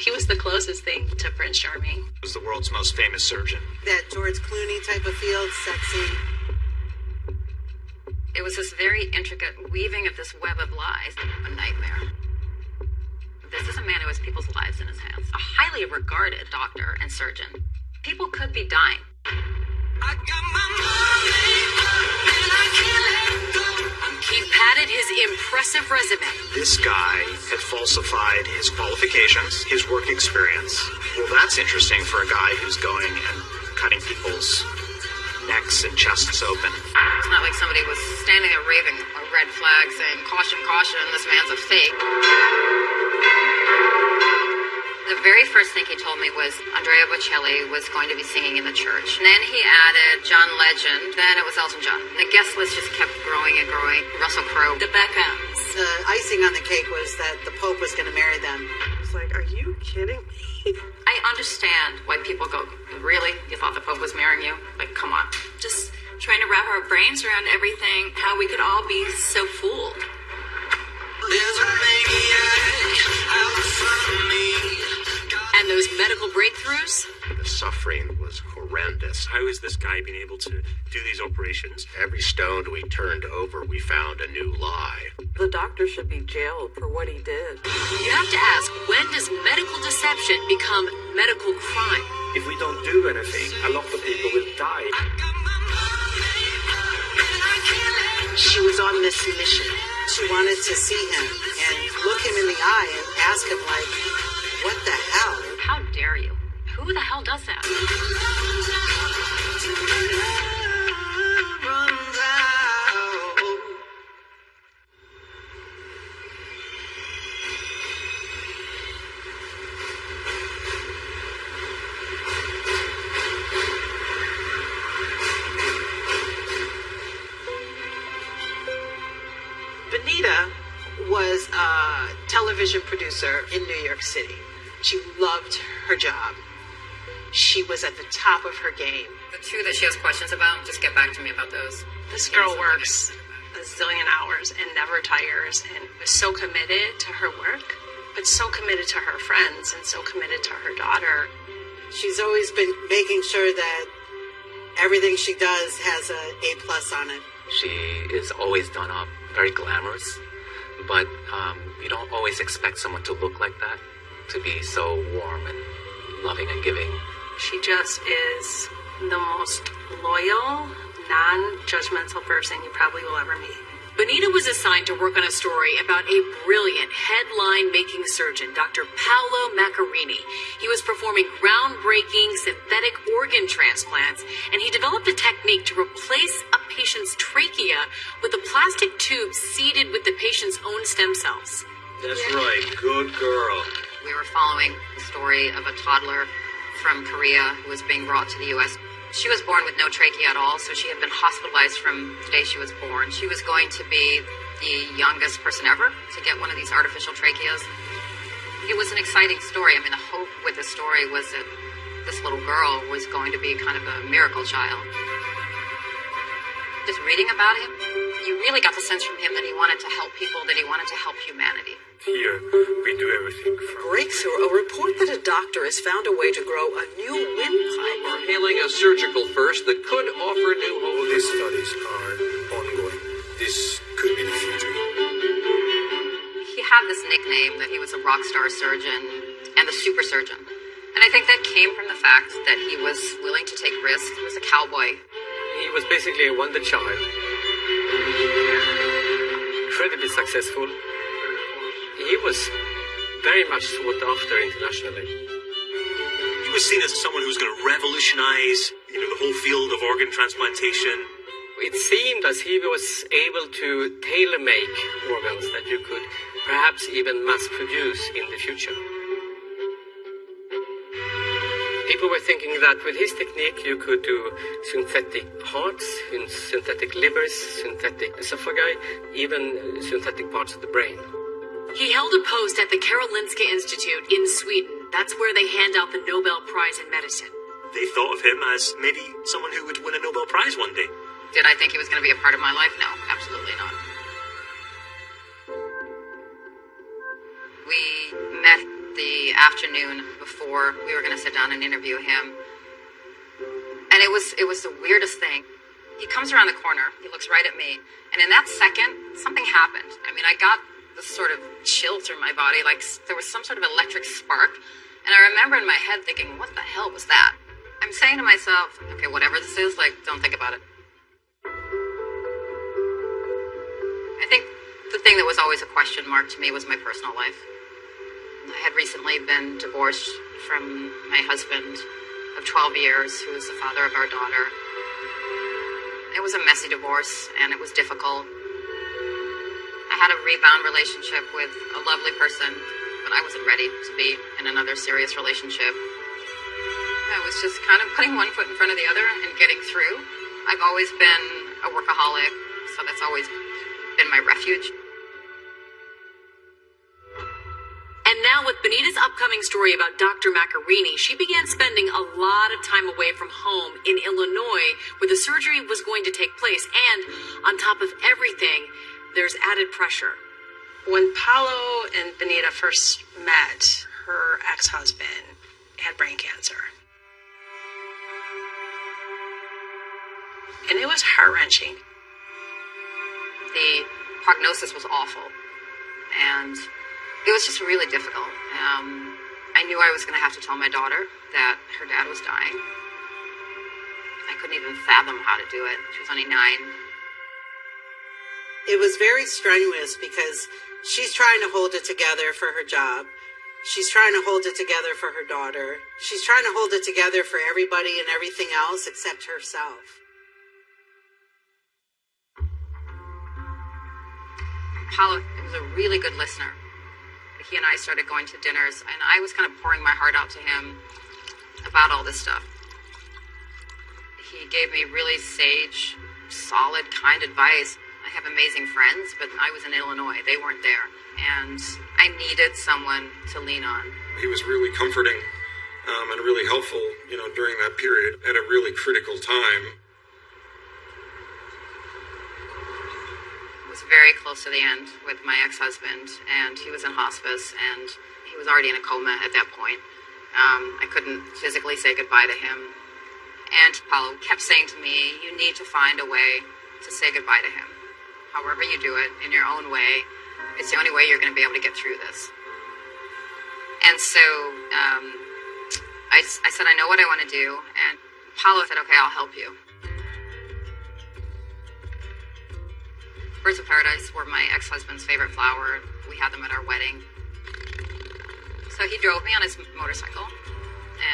He was the closest thing to Prince Charming. He was the world's most famous surgeon. That George Clooney type of field, sexy. It was this very intricate weaving of this web of lies, a nightmare. This is a man who has people's lives in his hands, a highly regarded doctor and surgeon. People could be dying. He padded his impressive resume. This guy had falsified his qualifications, his work experience. Well, that's interesting for a guy who's going and cutting people's necks and chests open. It's not like somebody was standing there waving a red flag saying, caution, caution, this man's a fake. The very first thing he told me was Andrea Bocelli was going to be singing in the church. And then he added John Legend. Then it was Elton John. The guest list just kept growing and growing. Russell Crowe. The Beckhams. The icing on the cake was that the Pope was going to marry them. It's like, are you kidding me? I understand why people go, really? You thought the Pope was marrying you? Like, come on. Just trying to wrap our brains around everything, how we could all be so fooled. And those medical breakthroughs? The suffering was horrendous. How is this guy being able to do these operations? Every stone we turned over, we found a new lie. The doctor should be jailed for what he did. You have to ask, when does medical deception become medical crime? If we don't do anything, a lot of people will die. She was on this mission. She wanted to see him and look him in the eye and ask him, like, what the hell? How dare you? Who the hell does that? Benita was a television producer in New York City. She loved her job. She was at the top of her game. The two that she has questions about, just get back to me about those. This girl works a zillion hours and never tires and was so committed to her work, but so committed to her friends and so committed to her daughter. She's always been making sure that everything she does has a A plus on it. She is always done up, very glamorous, but um, you don't always expect someone to look like that, to be so warm and loving and giving. She just is the most loyal, non judgmental person you probably will ever meet. Benita was assigned to work on a story about a brilliant headline making surgeon, Dr. Paolo Macchiarini. He was performing groundbreaking synthetic organ transplants, and he developed a technique to replace a patient's trachea with a plastic tube seeded with the patient's own stem cells. That's right. Good girl. We were following the story of a toddler from Korea who was being brought to the U.S. She was born with no trachea at all, so she had been hospitalized from the day she was born. She was going to be the youngest person ever to get one of these artificial tracheas. It was an exciting story. I mean, the hope with the story was that this little girl was going to be kind of a miracle child. Just reading about him, you really got the sense from him that he wanted to help people, that he wanted to help humanity. Here, we do everything from Breakthrough, a report that a doctor has found a way to grow a new windpipe. Are hailing a surgical first that could offer new hope. These studies are ongoing. This could be the future. He had this nickname that he was a rock star surgeon and the super surgeon. And I think that came from the fact that he was willing to take risks. He was a cowboy. He was basically a wonder child. Incredibly successful. He was very much sought after internationally. He was seen as someone who was going to revolutionize, you know, the whole field of organ transplantation. It seemed as he was able to tailor make organs that you could perhaps even mass produce in the future. People were thinking that with his technique you could do synthetic hearts, synthetic livers, synthetic esophagi, even synthetic parts of the brain. He held a post at the Karolinska Institute in Sweden. That's where they hand out the Nobel Prize in Medicine. They thought of him as maybe someone who would win a Nobel Prize one day. Did I think he was going to be a part of my life? No, absolutely not. We met the afternoon before we were going to sit down and interview him. And it was it was the weirdest thing. He comes around the corner, he looks right at me, and in that second, something happened. I mean, I got sort of chill through my body, like there was some sort of electric spark. And I remember in my head thinking, what the hell was that? I'm saying to myself, okay, whatever this is, like, don't think about it. I think the thing that was always a question mark to me was my personal life. I had recently been divorced from my husband of 12 years, who was the father of our daughter. It was a messy divorce, and it was difficult. Had a rebound relationship with a lovely person, but I wasn't ready to be in another serious relationship. I was just kind of putting one foot in front of the other and getting through. I've always been a workaholic, so that's always been my refuge. And now, with Benita's upcoming story about Dr. Macchiarini, she began spending a lot of time away from home in Illinois, where the surgery was going to take place. And on top of everything, there's added pressure. When Paolo and Benita first met, her ex husband had brain cancer. And it was heart wrenching. The prognosis was awful. And it was just really difficult. Um, I knew I was going to have to tell my daughter that her dad was dying. I couldn't even fathom how to do it. She was only nine. It was very strenuous because she's trying to hold it together for her job. She's trying to hold it together for her daughter. She's trying to hold it together for everybody and everything else except herself. Paolo was a really good listener. He and I started going to dinners, and I was kind of pouring my heart out to him about all this stuff. He gave me really sage, solid, kind advice. I have amazing friends, but I was in Illinois. They weren't there. And I needed someone to lean on. He was really comforting um, and really helpful, you know, during that period at a really critical time. I was very close to the end with my ex-husband, and he was in hospice, and he was already in a coma at that point. Um, I couldn't physically say goodbye to him. And Paolo kept saying to me, you need to find a way to say goodbye to him. However you do it, in your own way, it's the only way you're going to be able to get through this. And so um, I, I said, I know what I want to do. And Paolo said, okay, I'll help you. Birds of Paradise were my ex-husband's favorite flower. We had them at our wedding. So he drove me on his motorcycle,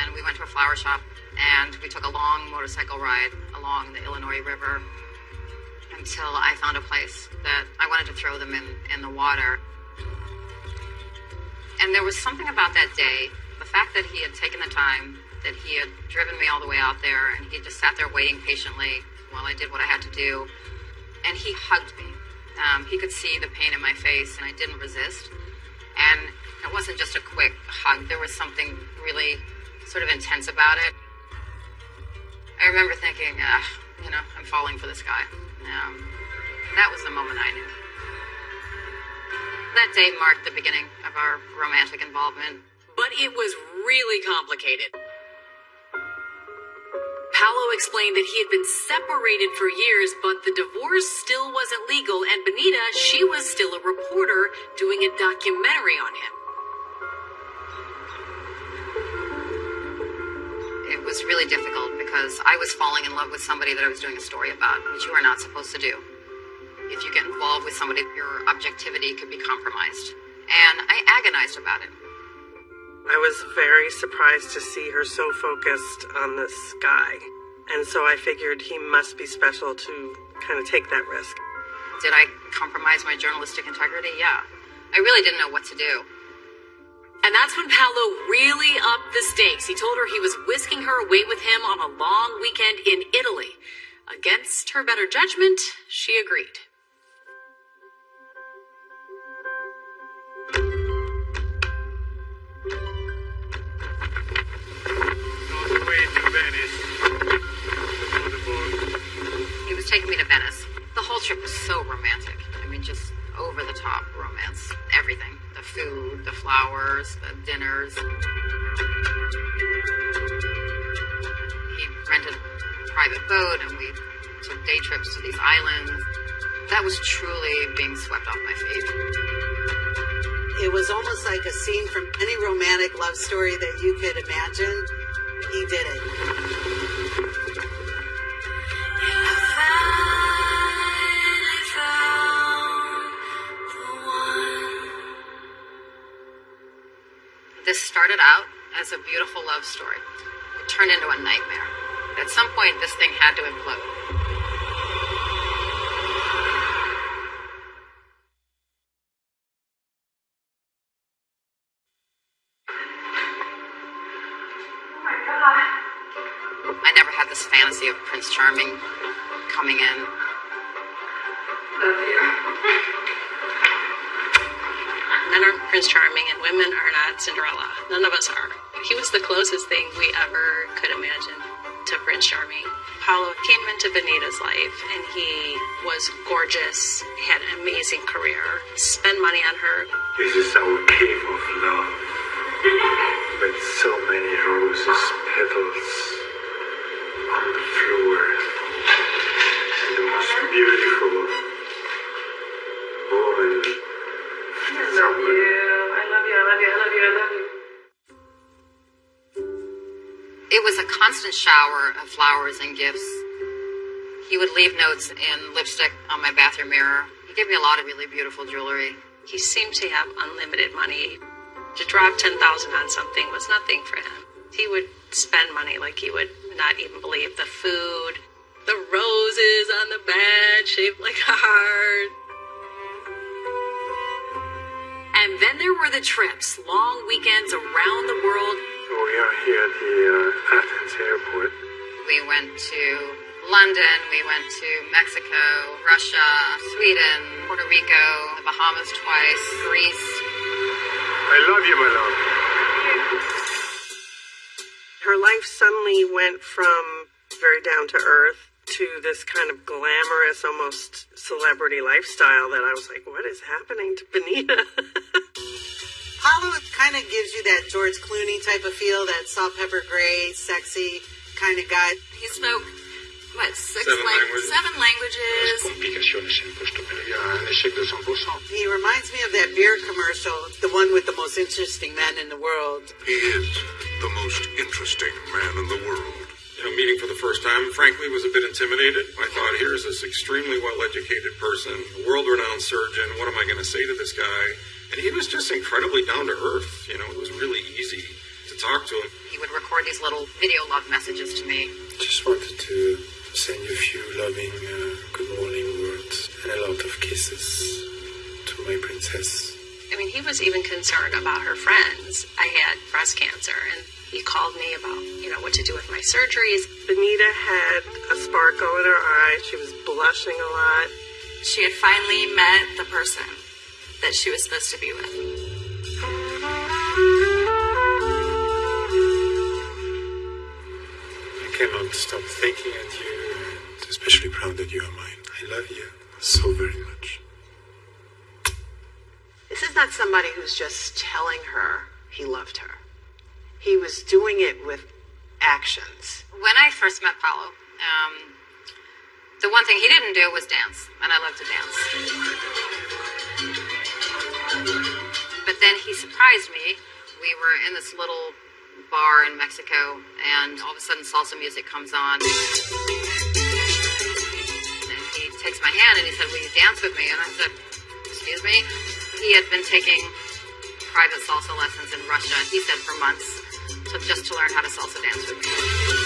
and we went to a flower shop, and we took a long motorcycle ride along the Illinois River until I found a place that I wanted to throw them in, in the water. And there was something about that day, the fact that he had taken the time, that he had driven me all the way out there, and he just sat there waiting patiently while I did what I had to do. And he hugged me. Um, he could see the pain in my face, and I didn't resist. And it wasn't just a quick hug, there was something really sort of intense about it. I remember thinking, uh, you know, I'm falling for this guy. Um, that was the moment I knew. That day marked the beginning of our romantic involvement. But it was really complicated. Paolo explained that he had been separated for years, but the divorce still wasn't legal, and Benita, she was still a reporter doing a documentary on him. It was really difficult because I was falling in love with somebody that I was doing a story about, which you are not supposed to do. If you get involved with somebody, your objectivity could be compromised. And I agonized about it. I was very surprised to see her so focused on this guy. And so I figured he must be special to kind of take that risk. Did I compromise my journalistic integrity? Yeah. I really didn't know what to do. And that's when Paolo really upped the stakes. He told her he was whisking her away with him on a long weekend in Italy. Against her better judgment, she agreed. He was taking me to Venice. The whole trip was so romantic. I mean, just over the top romance. Everything. Food, the flowers, the dinners. He rented a private boat and we took day trips to these islands. That was truly being swept off my feet. It was almost like a scene from any romantic love story that you could imagine. He did it. Started out as a beautiful love story. It turned into a nightmare. At some point, this thing had to implode. Oh my god. I never had this fantasy of Prince Charming coming in. Men aren't Prince Charming and women are not Cinderella. None of us are. He was the closest thing we ever could imagine to Prince Charming. Paolo came into Benita's life and he was gorgeous, had an amazing career, spent money on her. This is our cave of love. With so many roses petals on the floor. And the most beautiful constant shower of flowers and gifts. He would leave notes in lipstick on my bathroom mirror. He gave me a lot of really beautiful jewelry. He seemed to have unlimited money. To drop 10,000 on something was nothing for him. He would spend money like he would not even believe the food, the roses on the bed shaped like a heart. And then there were the trips, long weekends around the world. We are here at the uh, Athens airport. We went to London, we went to Mexico, Russia, Sweden, Puerto Rico, the Bahamas twice, Greece. I love you, my love. Her life suddenly went from very down to earth to this kind of glamorous, almost celebrity lifestyle that I was like, what is happening to Benita? Paolo kind of gives you that George Clooney type of feel, that salt pepper gray, sexy kind of guy. He spoke, what, six Seven lang- languages. seven languages? Complicaciones en puesto, pero ya un échec de 100%. He reminds me of that beer commercial, the one with the most interesting man in the world. He is the most interesting man in the world. You know, meeting for the first time, frankly, was a bit intimidated. I thought, here's this extremely well-educated person, a world-renowned surgeon. What am I going to say to this guy? And he was just incredibly down to earth. You know, it was really easy to talk to him. He would record these little video love messages to me. Just wanted to send you a few loving uh, good morning words and a lot of kisses to my princess. I mean, he was even concerned about her friends. I had breast cancer, and he called me about, you know, what to do with my surgeries. Benita had a sparkle in her eye. She was blushing a lot. She had finally met the person that she was supposed to be with. I cannot stop thinking at you and especially proud that you are mine. I love you so very much. This is not somebody who's just telling her he loved her. He was doing it with actions. When I first met Paolo, um, the one thing he didn't do was dance, and I love to dance. But then he surprised me. We were in this little bar in Mexico, and all of a sudden salsa music comes on. And he takes my hand and he said, Will you dance with me? And I said, Excuse me? He had been taking private salsa lessons in Russia, he said, for months, just to learn how to salsa dance with me.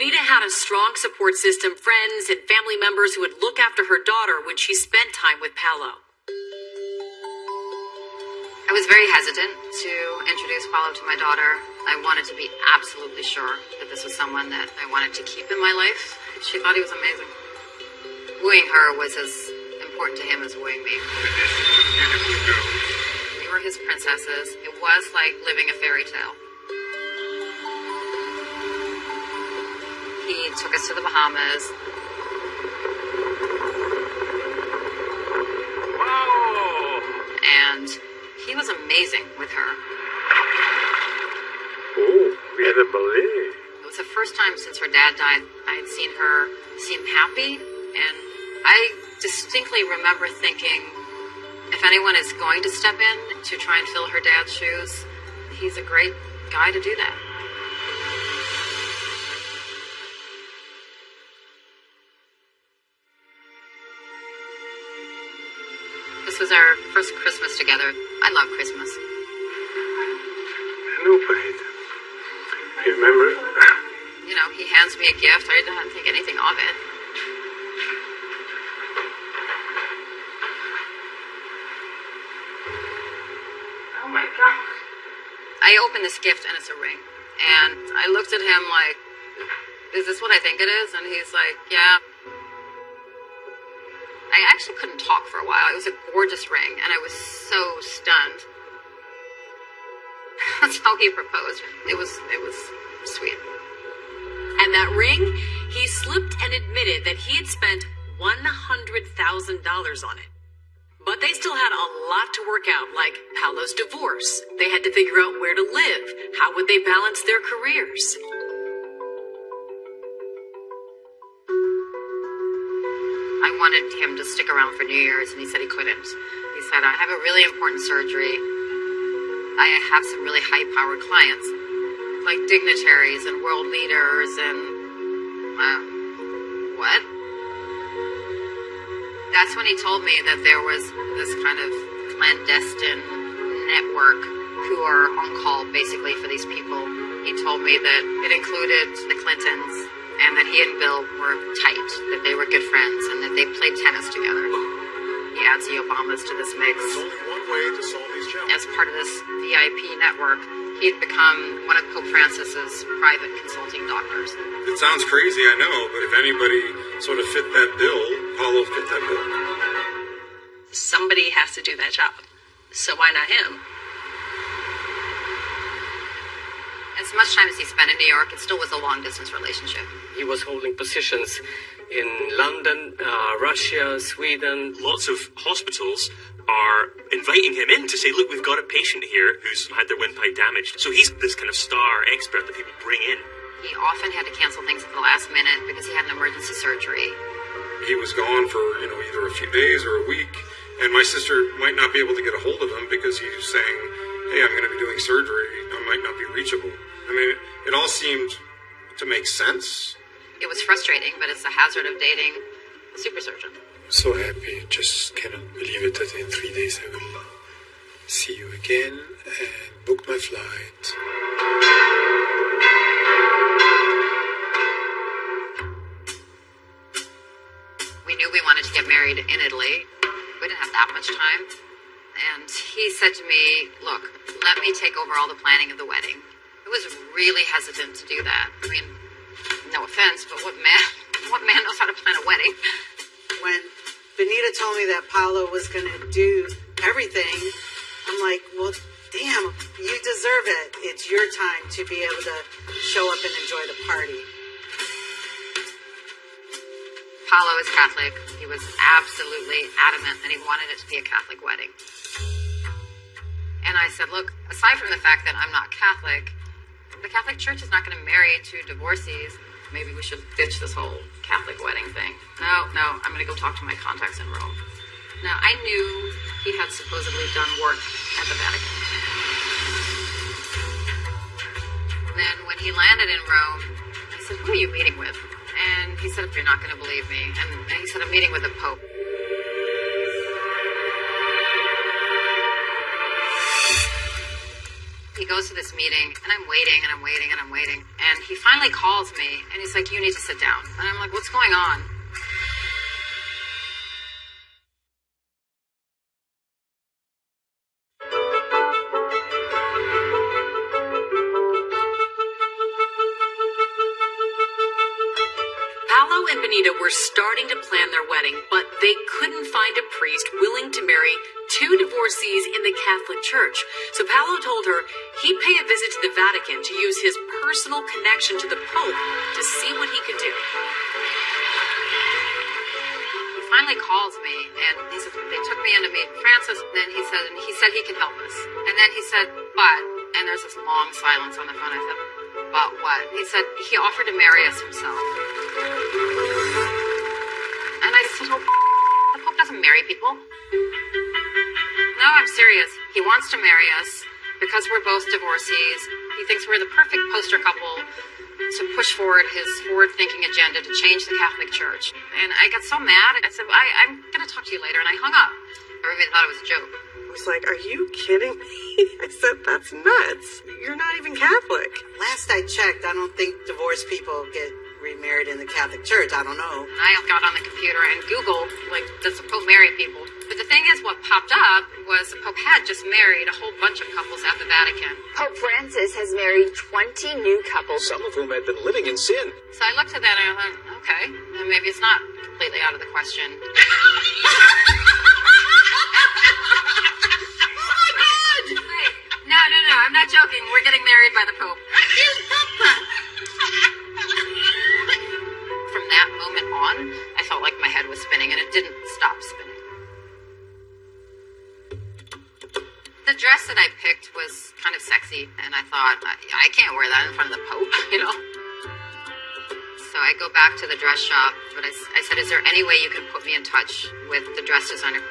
Benita had a strong support system, friends and family members who would look after her daughter when she spent time with Paolo. I was very hesitant to introduce Paolo to my daughter. I wanted to be absolutely sure that this was someone that I wanted to keep in my life. She thought he was amazing. Wooing her was as important to him as wooing me. We were his princesses. It was like living a fairy tale. He took us to the Bahamas. Whoa! And he was amazing with her. Oh, we had a ballet. It was the first time since her dad died I had seen her seem happy, and I distinctly remember thinking, if anyone is going to step in to try and fill her dad's shoes, he's a great guy to do that. Was our first Christmas together. I love Christmas. I know, Pahit. Remember? You know, he hands me a gift. I don't think anything of it. Oh my god. I open this gift and it's a ring. And I looked at him like, is this what I think it is? And he's like, yeah. Actually couldn't talk for a while. It was a gorgeous ring, and I was so stunned. That's how he proposed. It was it was sweet. And that ring, he slipped and admitted that he had spent $100,000 on it. But they still had a lot to work out, like Paolo's divorce. They had to figure out where to live. How would they balance their careers? Wanted him to stick around for New Year's, and he said he couldn't. He said, I have a really important surgery. I have some really high powered clients, like dignitaries and world leaders, and. Uh, what? That's when he told me that there was this kind of clandestine network who are on call basically for these people. He told me that it included the Clintons and that he and Bill were tight, that they were good friends, and that they played tennis together. He adds the Obamas to this mix. There's only one way to solve these challenges. As part of this VIP network, he had become one of Pope Francis's private consulting doctors. It sounds crazy, I know, but if anybody sort of fit that bill, Paolo fit that bill. Somebody has to do that job. So why not him? As much time as he spent in New York, it still was a long distance relationship. He was holding positions in London, uh, Russia, Sweden. Lots of hospitals are inviting him in to say, look, we've got a patient here who's had their windpipe damaged. So he's this kind of star expert that people bring in. He often had to cancel things at the last minute because he had an emergency surgery. He was gone for, you know, either a few days or a week, and my sister might not be able to get a hold of him because he's saying, hey, I'm going to be doing surgery. I might not be reachable. I mean, it all seemed to make sense. It was frustrating, but it's the hazard of dating a super surgeon. So happy. Just cannot believe it that in three days I will see you again and book my flight. We knew we wanted to get married in Italy. We didn't have that much time. And he said to me, Look, let me take over all the planning of the wedding. I was really hesitant to do that. I mean, no offense, but what man what man knows how to plan a wedding? When Benita told me that Paolo was going to do everything, I'm like, well, damn, you deserve it. It's your time to be able to show up and enjoy the party. Paolo is Catholic. He was absolutely adamant that he wanted it to be a Catholic wedding. And I said, look, aside from the fact that I'm not Catholic, the Catholic Church is not going to marry two divorcees. Maybe we should ditch this whole Catholic wedding thing. No, no, I'm going to go talk to my contacts in Rome. Now, I knew he had supposedly done work at the Vatican. Then, when he landed in Rome, I said, Who are you meeting with? And he said, If You're not going to believe me. And, and he said, I'm meeting with the Pope. He goes to this meeting, and I'm waiting, and I'm waiting, and I'm waiting. And he finally calls me, and he's like, You need to sit down. And I'm like, What's going on? Were starting to plan their wedding, but they couldn't find a priest willing to marry two divorcees in the Catholic Church. So Paolo told her he'd pay a visit to the Vatican to use his personal connection to the Pope to see what he could do. He finally calls me and he said they took me in to meet Francis. And then he said and he said he can help us. And then he said, but and there's this long silence on the phone. I said, but what? He said he offered to marry us himself. People. No, I'm serious. He wants to marry us because we're both divorcees. He thinks we're the perfect poster couple to push forward his forward thinking agenda to change the Catholic Church. And I got so mad. I said, I, I'm going to talk to you later. And I hung up. Everybody thought it was a joke. I was like, Are you kidding me? I said, That's nuts. You're not even Catholic. Last I checked, I don't think divorced people get remarried in the Catholic Church. I don't know. I got on the computer and Googled, like, does the Pope marry people? But the thing is, what popped up was the Pope had just married a whole bunch of couples at the Vatican. Pope Francis has married 20 new couples. Some of whom had been living in sin. So I looked at that and I thought, okay, then maybe it's not completely out of the question. Oh my god! No, no, no, I'm not joking. We're getting married by the Pope. From that moment on, I felt like my head was spinning and it didn't stop spinning. The dress that I picked was kind of sexy, and I thought, I, I can't wear that in front of the Pope, you know? So I go back to the dress shop, but I said, Is there any way you can put me in touch with the dress designer?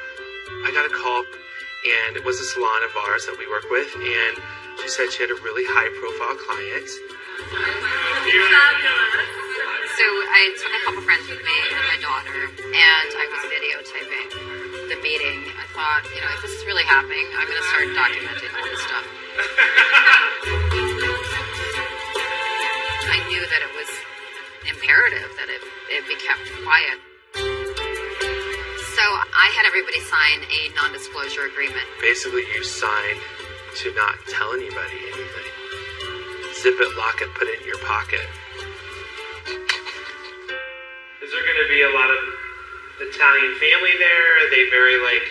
I got a call, and it was a salon of ours that we work with, and she said she had a really high profile client. So I took a couple friends with me and my daughter, and I was videotaping the meeting. I thought, you know, if this is really happening, I'm going to start documenting all this stuff. I knew that it was imperative that it, it be kept quiet. So I had everybody sign a non disclosure agreement. Basically, you signed to not tell anybody anything. Zip it, lock it, put it in your pocket. Is there going to be a lot of Italian family there? Are they very like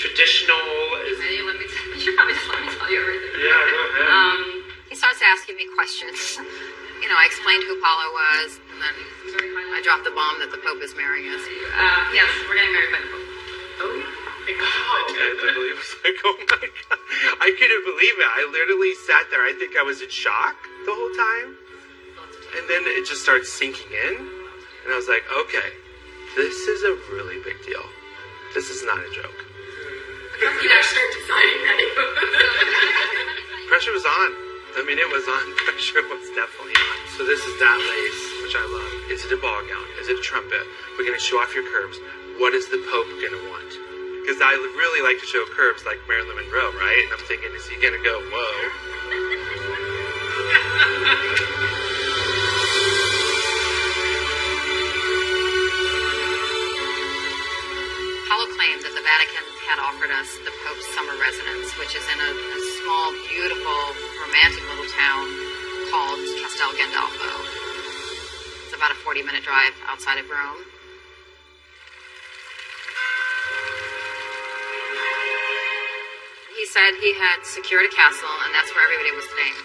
traditional? Is, Hey, let me tell you, probably just let me tell you everything. Yeah, go ahead. Um, he starts asking me questions. You know, I explained who Paolo was, and then I dropped the bomb that the Pope is marrying us. Uh, yes, we're getting married by the Pope. Oh my god! I literally was like, oh my god. I couldn't believe it. I literally sat there. I think I was in shock the whole time. And then it just starts sinking in. And I was like, okay, this is a really big deal. This is not a joke. You gotta start deciding that. Pressure was on. I mean, it was on. Pressure was definitely on. So this is that lace, which I love. Is it a ball gown? Is it a trumpet? We're going to show off your curves. What is the Pope going to want? Because I really like to show curves like Marilyn Monroe, right? And I'm thinking, is he going to go, whoa? Vatican had offered us the Pope's summer residence, which is in a, a small, beautiful, romantic little town called Castel Gandolfo. It's about a 40 minute drive outside of Rome. He said he had secured a castle, and that's where everybody was staying.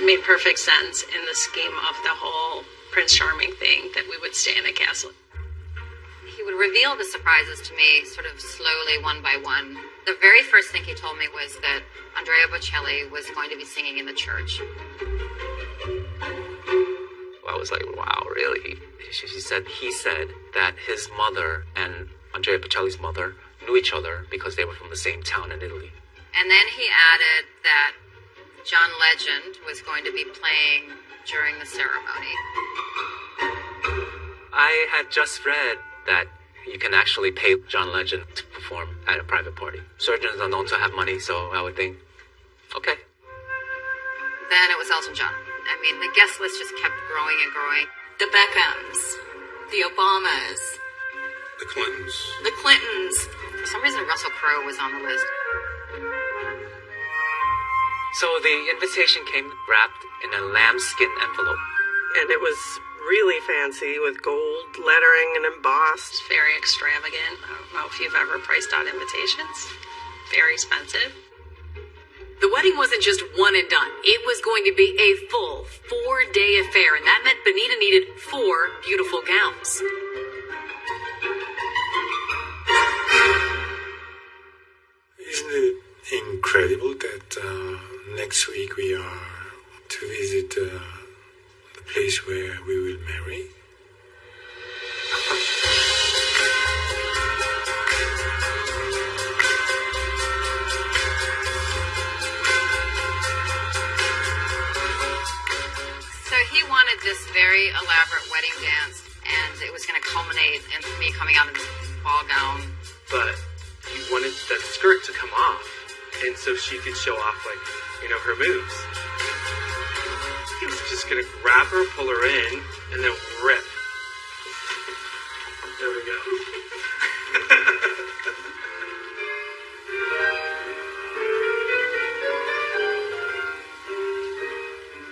It made perfect sense in the scheme of the whole Prince Charming thing that we would stay in a castle. He would reveal the surprises to me sort of slowly, one by one. The very first thing he told me was that Andrea Bocelli was going to be singing in the church. I was like, wow, really? She, she said, he said that his mother and Andrea Bocelli's mother knew each other because they were from the same town in Italy. And then he added that John Legend was going to be playing during the ceremony. I had just read that you can actually pay John Legend to perform at a private party. Surgeons are known to have money, so I would think, okay. Then it was Elton John. I mean, the guest list just kept growing and growing. The Beckhams, the Obamas, The Clintons. the Clintons. For some reason, Russell Crowe was on the list. So the invitation came wrapped in a lambskin envelope. And it was really fancy with gold lettering and embossed. It's very extravagant. I don't know if you've ever priced out invitations. Very expensive. The wedding wasn't just one and done. It was going to be a full four-day affair, and that meant Benita needed four beautiful gowns. Isn't it incredible that uh, next week we are to visit uh, place where we will marry. So he wanted this very elaborate wedding dance, and it was going to culminate in me coming out in this ball gown. But he wanted that skirt to come off, and so she could show off, like, you know, her moves. Just gonna grab her, pull her in, and then rip. There we go.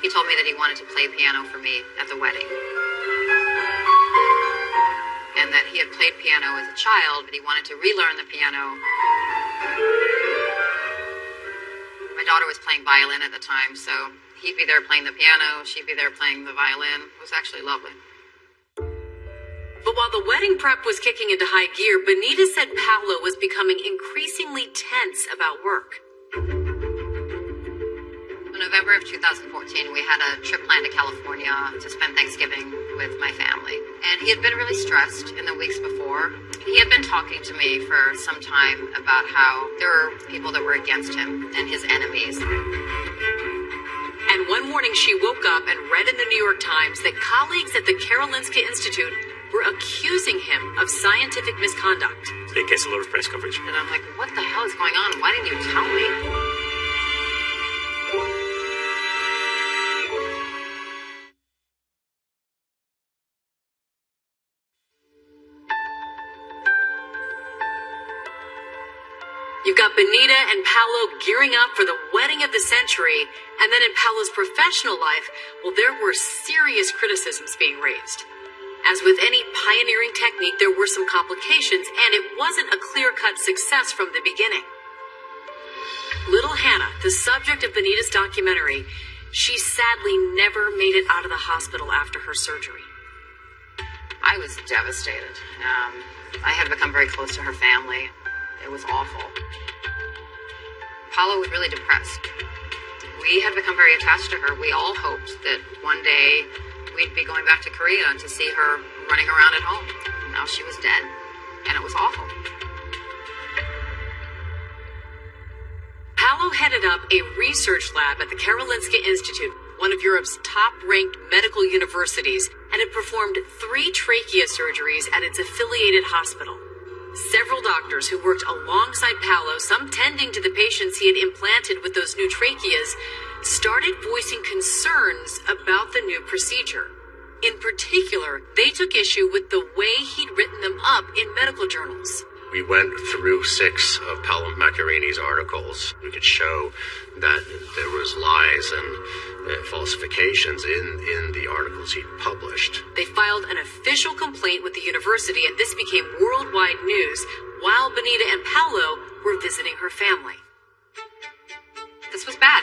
He told me that he wanted to play piano for me at the wedding. And that he had played piano as a child, but he wanted to relearn the piano. My daughter was playing violin at the time, so he'd be there playing the piano, she'd be there playing the violin. It was actually lovely. But while the wedding prep was kicking into high gear, Benita said Paolo was becoming increasingly tense about work. In November of 2014, we had a trip planned to California to spend Thanksgiving with my family. And he had been really stressed in the weeks before. He had been talking to me for some time about how there were people that were against him and his enemies. And one morning she woke up and read in the New York Times that colleagues at the Karolinska Institute were accusing him of scientific misconduct. It gets a lot of press coverage. And I'm like, what the hell is going on? Why didn't you tell me? Benita and Paolo gearing up for the wedding of the century, and then in Paolo's professional life, well, there were serious criticisms being raised. As with any pioneering technique, there were some complications, and it wasn't a clear cut success from the beginning. Little Hannah, the subject of Benita's documentary, she sadly never made it out of the hospital after her surgery. I was devastated. Um, I had become very close to her family. It was awful. Paolo was really depressed. We had become very attached to her. We all hoped that one day we'd be going back to Korea to see her running around at home. Now she was dead, and it was awful. Paolo headed up a research lab at the Karolinska Institute, one of Europe's top ranked medical universities, and had performed three trachea surgeries at its affiliated hospital. Several doctors who worked alongside Paolo, some tending to the patients he had implanted with those new tracheas, started voicing concerns about the new procedure. In particular, they took issue with the way he'd written them up in medical journals. We went through six of Paolo Macchiarini's articles. We could show that there was lies and uh, falsifications in, in the articles he published. They filed an official complaint with the university, and this became worldwide news while Benita and Paolo were visiting her family. This was bad.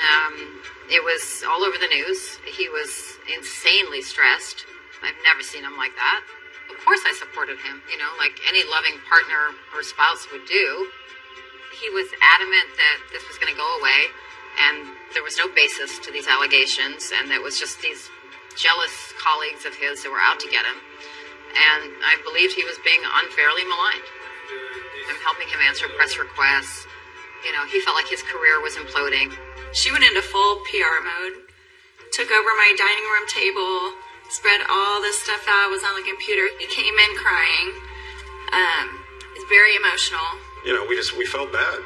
Um, it was all over the news. He was insanely stressed. I've never seen him like that. Course, I supported him, you know, like any loving partner or spouse would do. He was adamant that this was going to go away, and there was no basis to these allegations, and it was just these jealous colleagues of his that were out to get him. And I believed he was being unfairly maligned. I'm helping him answer press requests. You know, he felt like his career was imploding. She went into full PR mode, took over my dining room table, spread all this stuff out, was on the computer. He came in crying. Um, it's very emotional. You know, we just we felt bad.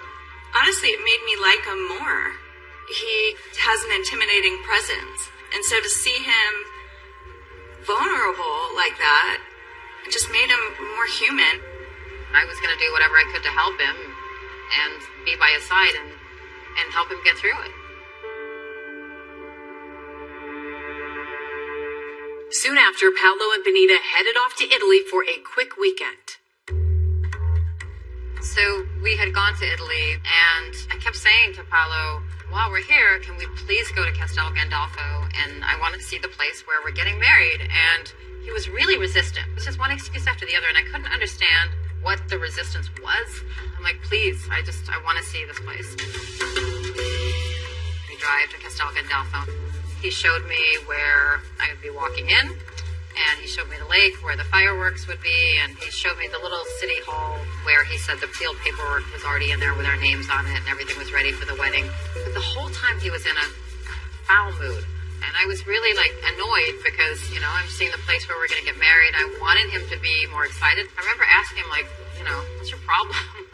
Honestly, it made me like him more. He has an intimidating presence. And so to see him vulnerable like that, it just made him more human. I was going to do whatever I could to help him and be by his side and, and help him get through it. Soon after, Paolo and Benita headed off to Italy for a quick weekend. So we had gone to Italy, and I kept saying to Paolo, while we're here, can we please go to Castel Gandolfo? And I want to see the place where we're getting married. And he was really resistant. It was just one excuse after the other, and I couldn't understand what the resistance was. I'm like, please, I just, I want to see this place. We drive to Castel Gandolfo. He showed me where I would be walking in, and he showed me the lake where the fireworks would be, and he showed me the little city hall where he said the field paperwork was already in there with our names on it, and everything was ready for the wedding. But the whole time he was in a foul mood. And I was really like annoyed because, you know, I'm seeing the place where we're going to get married. I wanted him to be more excited. I remember asking him, like, you know, what's your problem?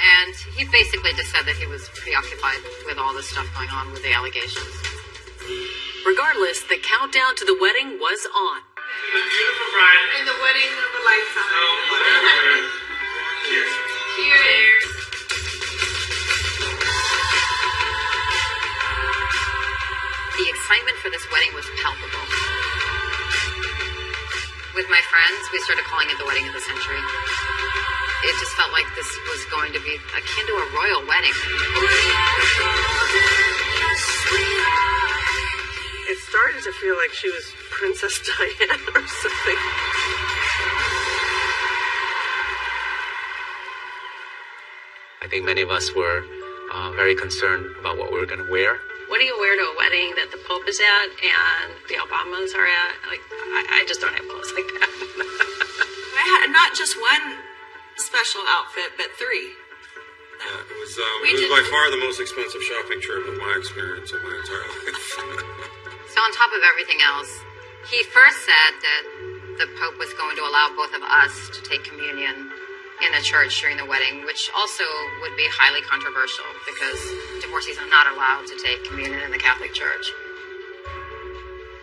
And he basically just said that he was preoccupied with all this stuff going on with the allegations. Regardless, the countdown to the wedding was on. The beautiful bride. And the wedding of a lifetime. Cheers. Cheers. The excitement for this wedding was palpable. With my friends, we started calling it the wedding of the century. It just felt like this was going to be akin to a royal wedding. It started to feel like she was Princess Diana or something. I think many of us were uh, very concerned about what we were going to wear. What do you wear to a wedding that the Pope is at and the Obamas are at? Like, I, I just don't have clothes like that. I had not just one special outfit, but three. Yeah, it was, um, it was by far the most expensive shopping trip of my experience of my entire life. So, on top of everything else, he first said that the Pope was going to allow both of us to take communion in the church during the wedding, which also would be highly controversial because divorcees are not allowed to take communion in the Catholic Church.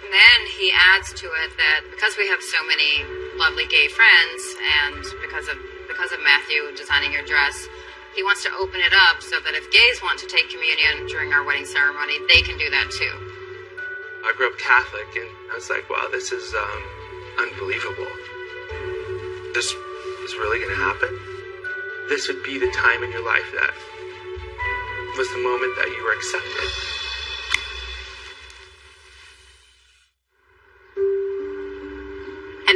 And then he adds to it that because we have so many lovely gay friends and because of because of Matthew designing your dress, he wants to open it up so that if gays want to take communion during our wedding ceremony, they can do that too. I grew up Catholic, and I was like, wow, this is um, unbelievable. This is really going to happen? This would be the time in your life that was the moment that you were accepted.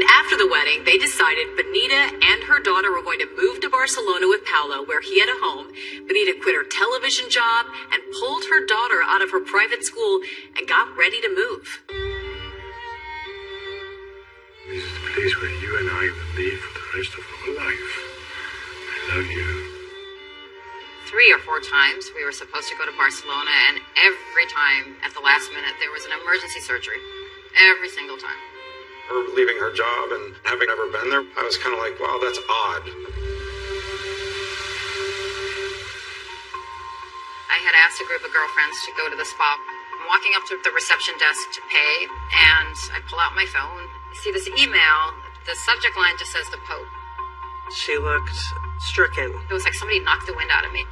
And after the wedding, they decided Benita and her daughter were going to move to Barcelona with Paolo, where he had a home. Benita quit her television job and pulled her daughter out of her private school and got ready to move. This is the place where you and I will live for the rest of our life. I love you. Three or four times we were supposed to go to Barcelona, and every time at the last minute there was an emergency surgery. Every single time. Her leaving her job and having never been there, I was kind of like, wow, that's odd. I had asked a group of girlfriends to go to the spa. I'm walking up to the reception desk to pay, and I pull out my phone. I see this email. The subject line just says the Pope. She looked stricken. It was like somebody knocked the wind out of me.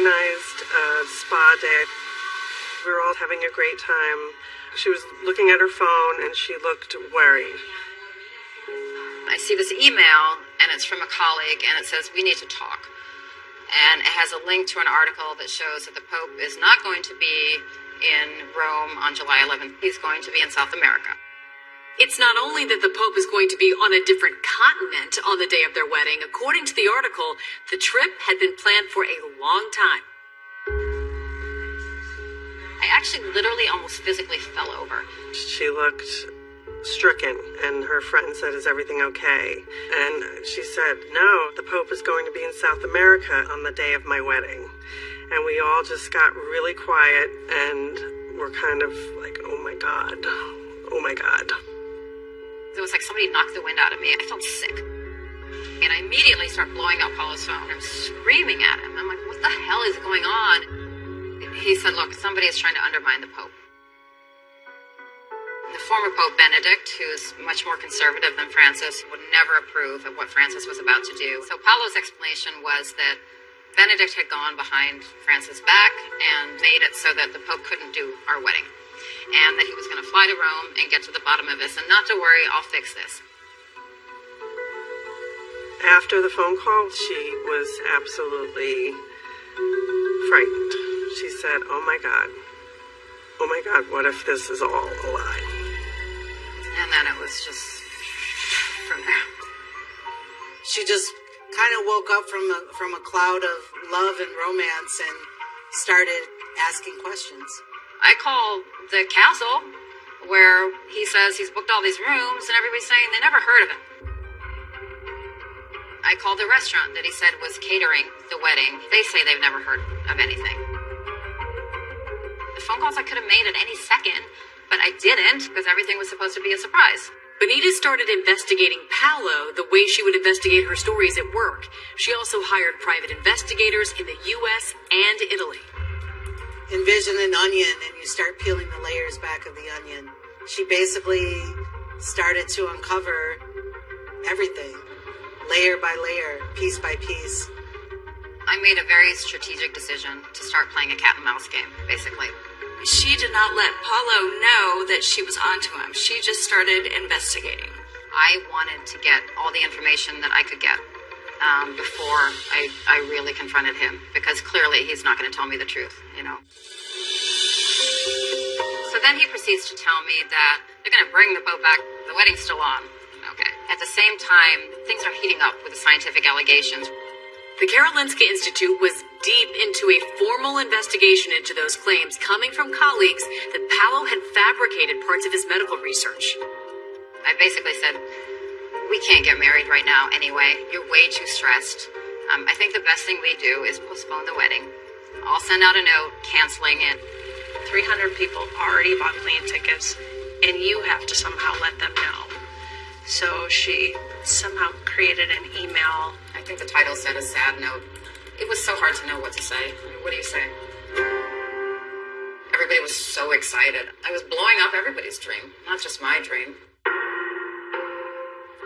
Organized a spa day. We were all having a great time. She was looking at her phone and she looked worried. I see this email, and it's from a colleague, and it says, We need to talk. And it has a link to an article that shows that the Pope is not going to be in Rome on July 11th. He's going to be in South America. It's not only that the Pope is going to be on a different continent on the day of their wedding. According to the article, the trip had been planned for a long time. I actually literally almost physically fell over. She looked stricken, and her friend said, Is everything okay? And she said, No, the Pope is going to be in South America on the day of my wedding. And we all just got really quiet and were kind of like, Oh my God, oh my God. It was like somebody knocked the wind out of me. I felt sick. And I immediately start blowing up Paolo's phone. I'm screaming at him. I'm like, what the hell is going on? He said, look, somebody is trying to undermine the Pope. The former Pope Benedict, who's much more conservative than Francis, would never approve of what Francis was about to do. So Paolo's explanation was that Benedict had gone behind Francis' back and made it so that the Pope couldn't do our wedding. And that he was going to fly to Rome and get to the bottom of this. And not to worry, I'll fix this. After the phone call, she was absolutely frightened. She said, Oh my God, oh my God, what if this is all a lie? And then it was just from there. She just kind of woke up from a, from a cloud of love and romance and started asking questions. I call the castle where he says he's booked all these rooms and everybody's saying they never heard of him. I called the restaurant that he said was catering the wedding. They say they've never heard of anything. The phone calls I could have made at any second, but I didn't because everything was supposed to be a surprise. Benita started investigating Paolo the way she would investigate her stories at work. She also hired private investigators in the US and Italy. Envision an onion and you start peeling the layers back of the onion. She basically started to uncover everything, layer by layer, piece by piece. I made a very strategic decision to start playing a cat and mouse game, basically. She did not let Paolo know that she was onto him. She just started investigating. I wanted to get all the information that I could get um, before I, I really confronted him because clearly he's not going to tell me the truth, you know. So then he proceeds to tell me that they're going to bring the boat back. The wedding's still on. Okay. At the same time, things are heating up with the scientific allegations. The Karolinska Institute was deep into a formal investigation into those claims coming from colleagues that Paolo had fabricated parts of his medical research. I basically said, We can't get married right now anyway. You're way too stressed. Um, I think the best thing we do is postpone the wedding. I'll send out a note canceling it. 300 people already bought plane tickets, and you have to somehow let them know. So she somehow created an email. I think the title said a sad note. It was so hard to know what to say. What do you say? Everybody was so excited. I was blowing up everybody's dream, not just my dream.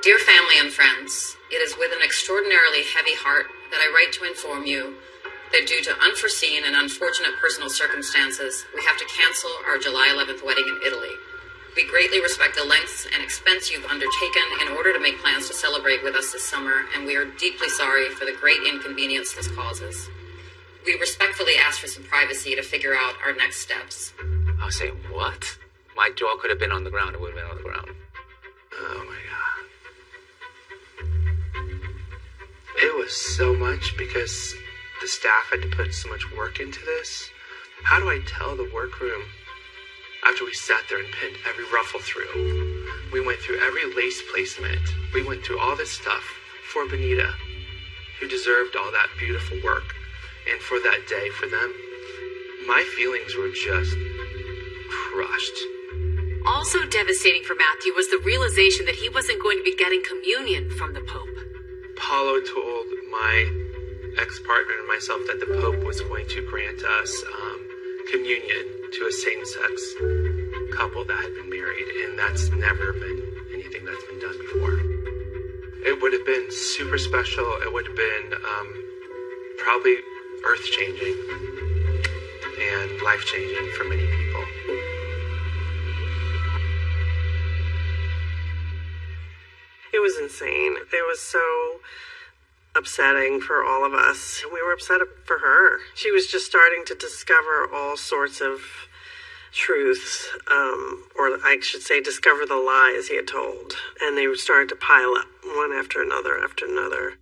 Dear family and friends, it is with an extraordinarily heavy heart that I write to inform you that due to unforeseen and unfortunate personal circumstances, we have to cancel our July 11th wedding in Italy. We greatly respect the lengths and expense you've undertaken in order to make plans to celebrate with us this summer, and we are deeply sorry for the great inconvenience this causes. We respectfully ask for some privacy to figure out our next steps. I was saying, what? My jaw could have been on the ground. It would have been on the ground. Oh my god. It was so much because the staff had to put so much work into this. How do I tell the workroom after we sat there and pinned every ruffle through? We went through every lace placement. We went through all this stuff for Benita, who deserved all that beautiful work. And for that day, for them, my feelings were just crushed. Also devastating for Matthew was the realization that he wasn't going to be getting communion from the Pope. Paolo told my ex partner and myself that the Pope was going to grant us um, communion to a same sex couple that had been married, and that's never been anything that's been done before. It would have been super special. It would have been um, probably earth changing and life changing for many people. It was insane. It was so upsetting for all of us. We were upset for her. She was just starting to discover all sorts of truths, um, or I should say, discover the lies he had told. And they started to pile up one after another after another.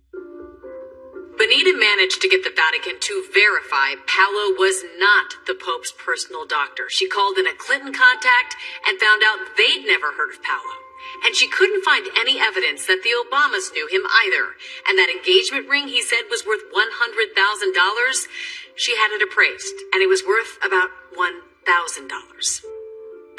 Benita managed to get the Vatican to verify Paolo was not the Pope's personal doctor. She called in a Clinton contact and found out they'd never heard of Paolo. And she couldn't find any evidence that the Obamas knew him either. And that engagement ring he said was worth $100,000, she had it appraised, and it was worth about $1,000.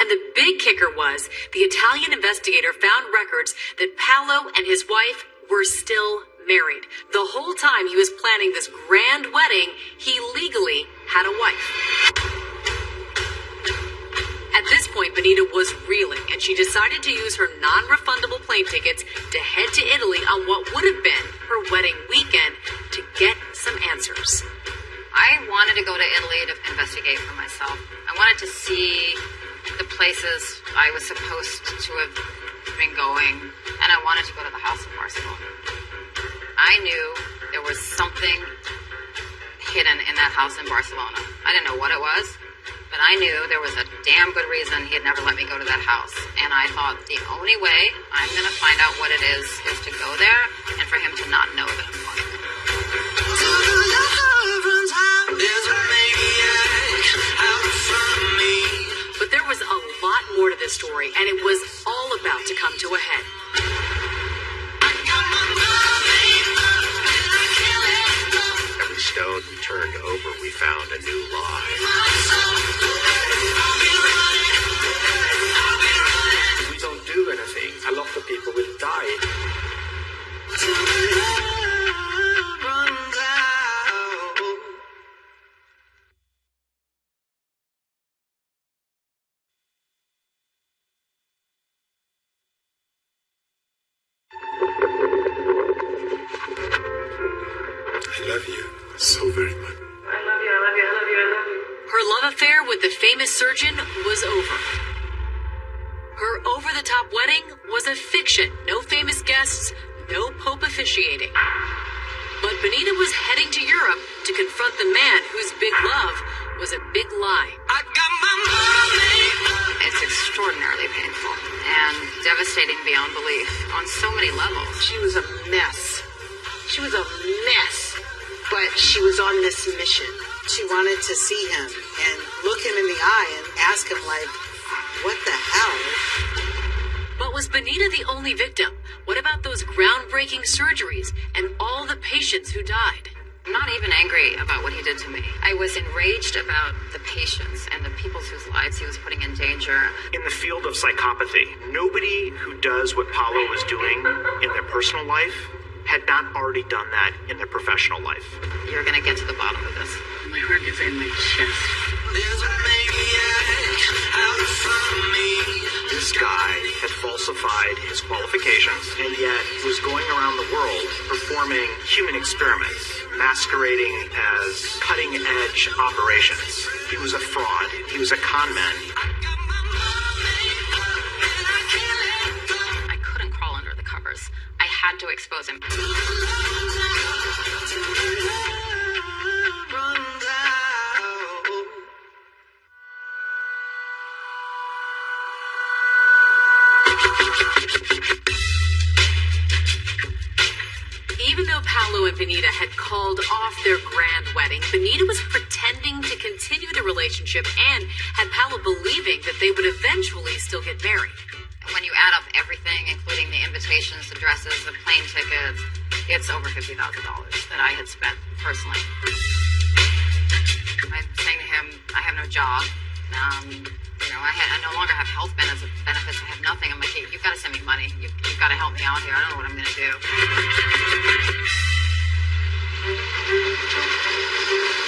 And the big kicker was the Italian investigator found records that Paolo and his wife were still married. The whole time he was planning this grand wedding, he legally had a wife. At this point, Benita was reeling, and she decided to use her non refundable plane tickets to head to Italy on what would have been her wedding weekend to get some answers. I wanted to go to Italy to investigate for myself. I wanted to see the places I was supposed to have been going, and I wanted to go to the House of Barcelona. I knew there was something hidden in that house in Barcelona. I didn't know what it was, but I knew there was a damn good reason he had never let me go to that house. And I thought the only way I'm going to find out what it is is to go there and for him to not know that I'm going there. But there was a lot more to this story, and it was all about to come to a head. Every stone we turned over, we found a new lie. Surgeon was over. Her over the top wedding was a fiction. No famous guests, no Pope officiating. But Benita was heading to Europe to confront the man whose big love was a big lie. It's extraordinarily painful and devastating beyond belief on so many levels. She was a mess. She was a mess. But she was on this mission. She wanted to see him and look him in the eye and ask him, like, what the hell? But was Benita the only victim? What about those groundbreaking surgeries and all the patients who died? I'm not even angry about what he did to me. I was enraged about the patients and the people whose lives he was putting in danger. In the field of psychopathy, nobody who does what Paolo was doing in their personal life had not already done that in their professional life. You're gonna get to the bottom of this. My heart is in my chest. There's a man out from me. This guy had falsified his qualifications and yet was going around the world performing human experiments, masquerading as cutting edge operations. He was a fraud. He was a con man. Had to expose him. Even though Paolo and Benita had called off their grand wedding, Benita was pretending to continue the relationship and had Paolo believing that they would eventually still get married. When you add up everything, including the invitations, the dresses, the plane tickets, it's over $50,000 that I had spent personally. I'm saying to him, I have no job. Um, you know, I, had, I no longer have health benefits. I have nothing. I'm like, "Hey, you've got to send me money. You, you've got to help me out here. I don't know what I'm going to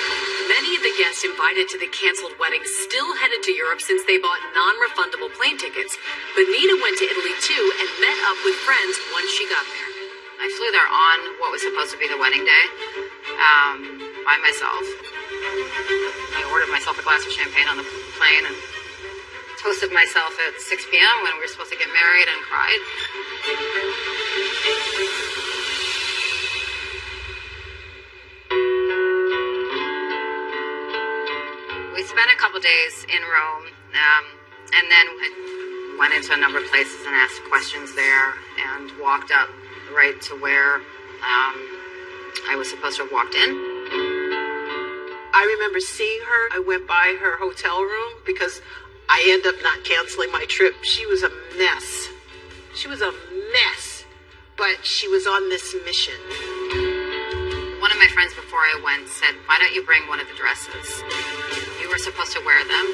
do. Many of the guests invited to the canceled wedding still headed to Europe since they bought non refundable plane tickets. Benita went to Italy too and met up with friends once she got there. I flew there on what was supposed to be the wedding day um, by myself. I ordered myself a glass of champagne on the plane and toasted myself at 6 p.m. when we were supposed to get married and cried. Spent a couple days in Rome, um, and then went into a number of places and asked questions there, and walked up right to where um, I was supposed to have walked in. I remember seeing her. I went by her hotel room because I ended up not canceling my trip. She was a mess. She was a mess. But she was on this mission. One of my friends before I went said, Why don't you bring one of the dresses? You were supposed to wear them.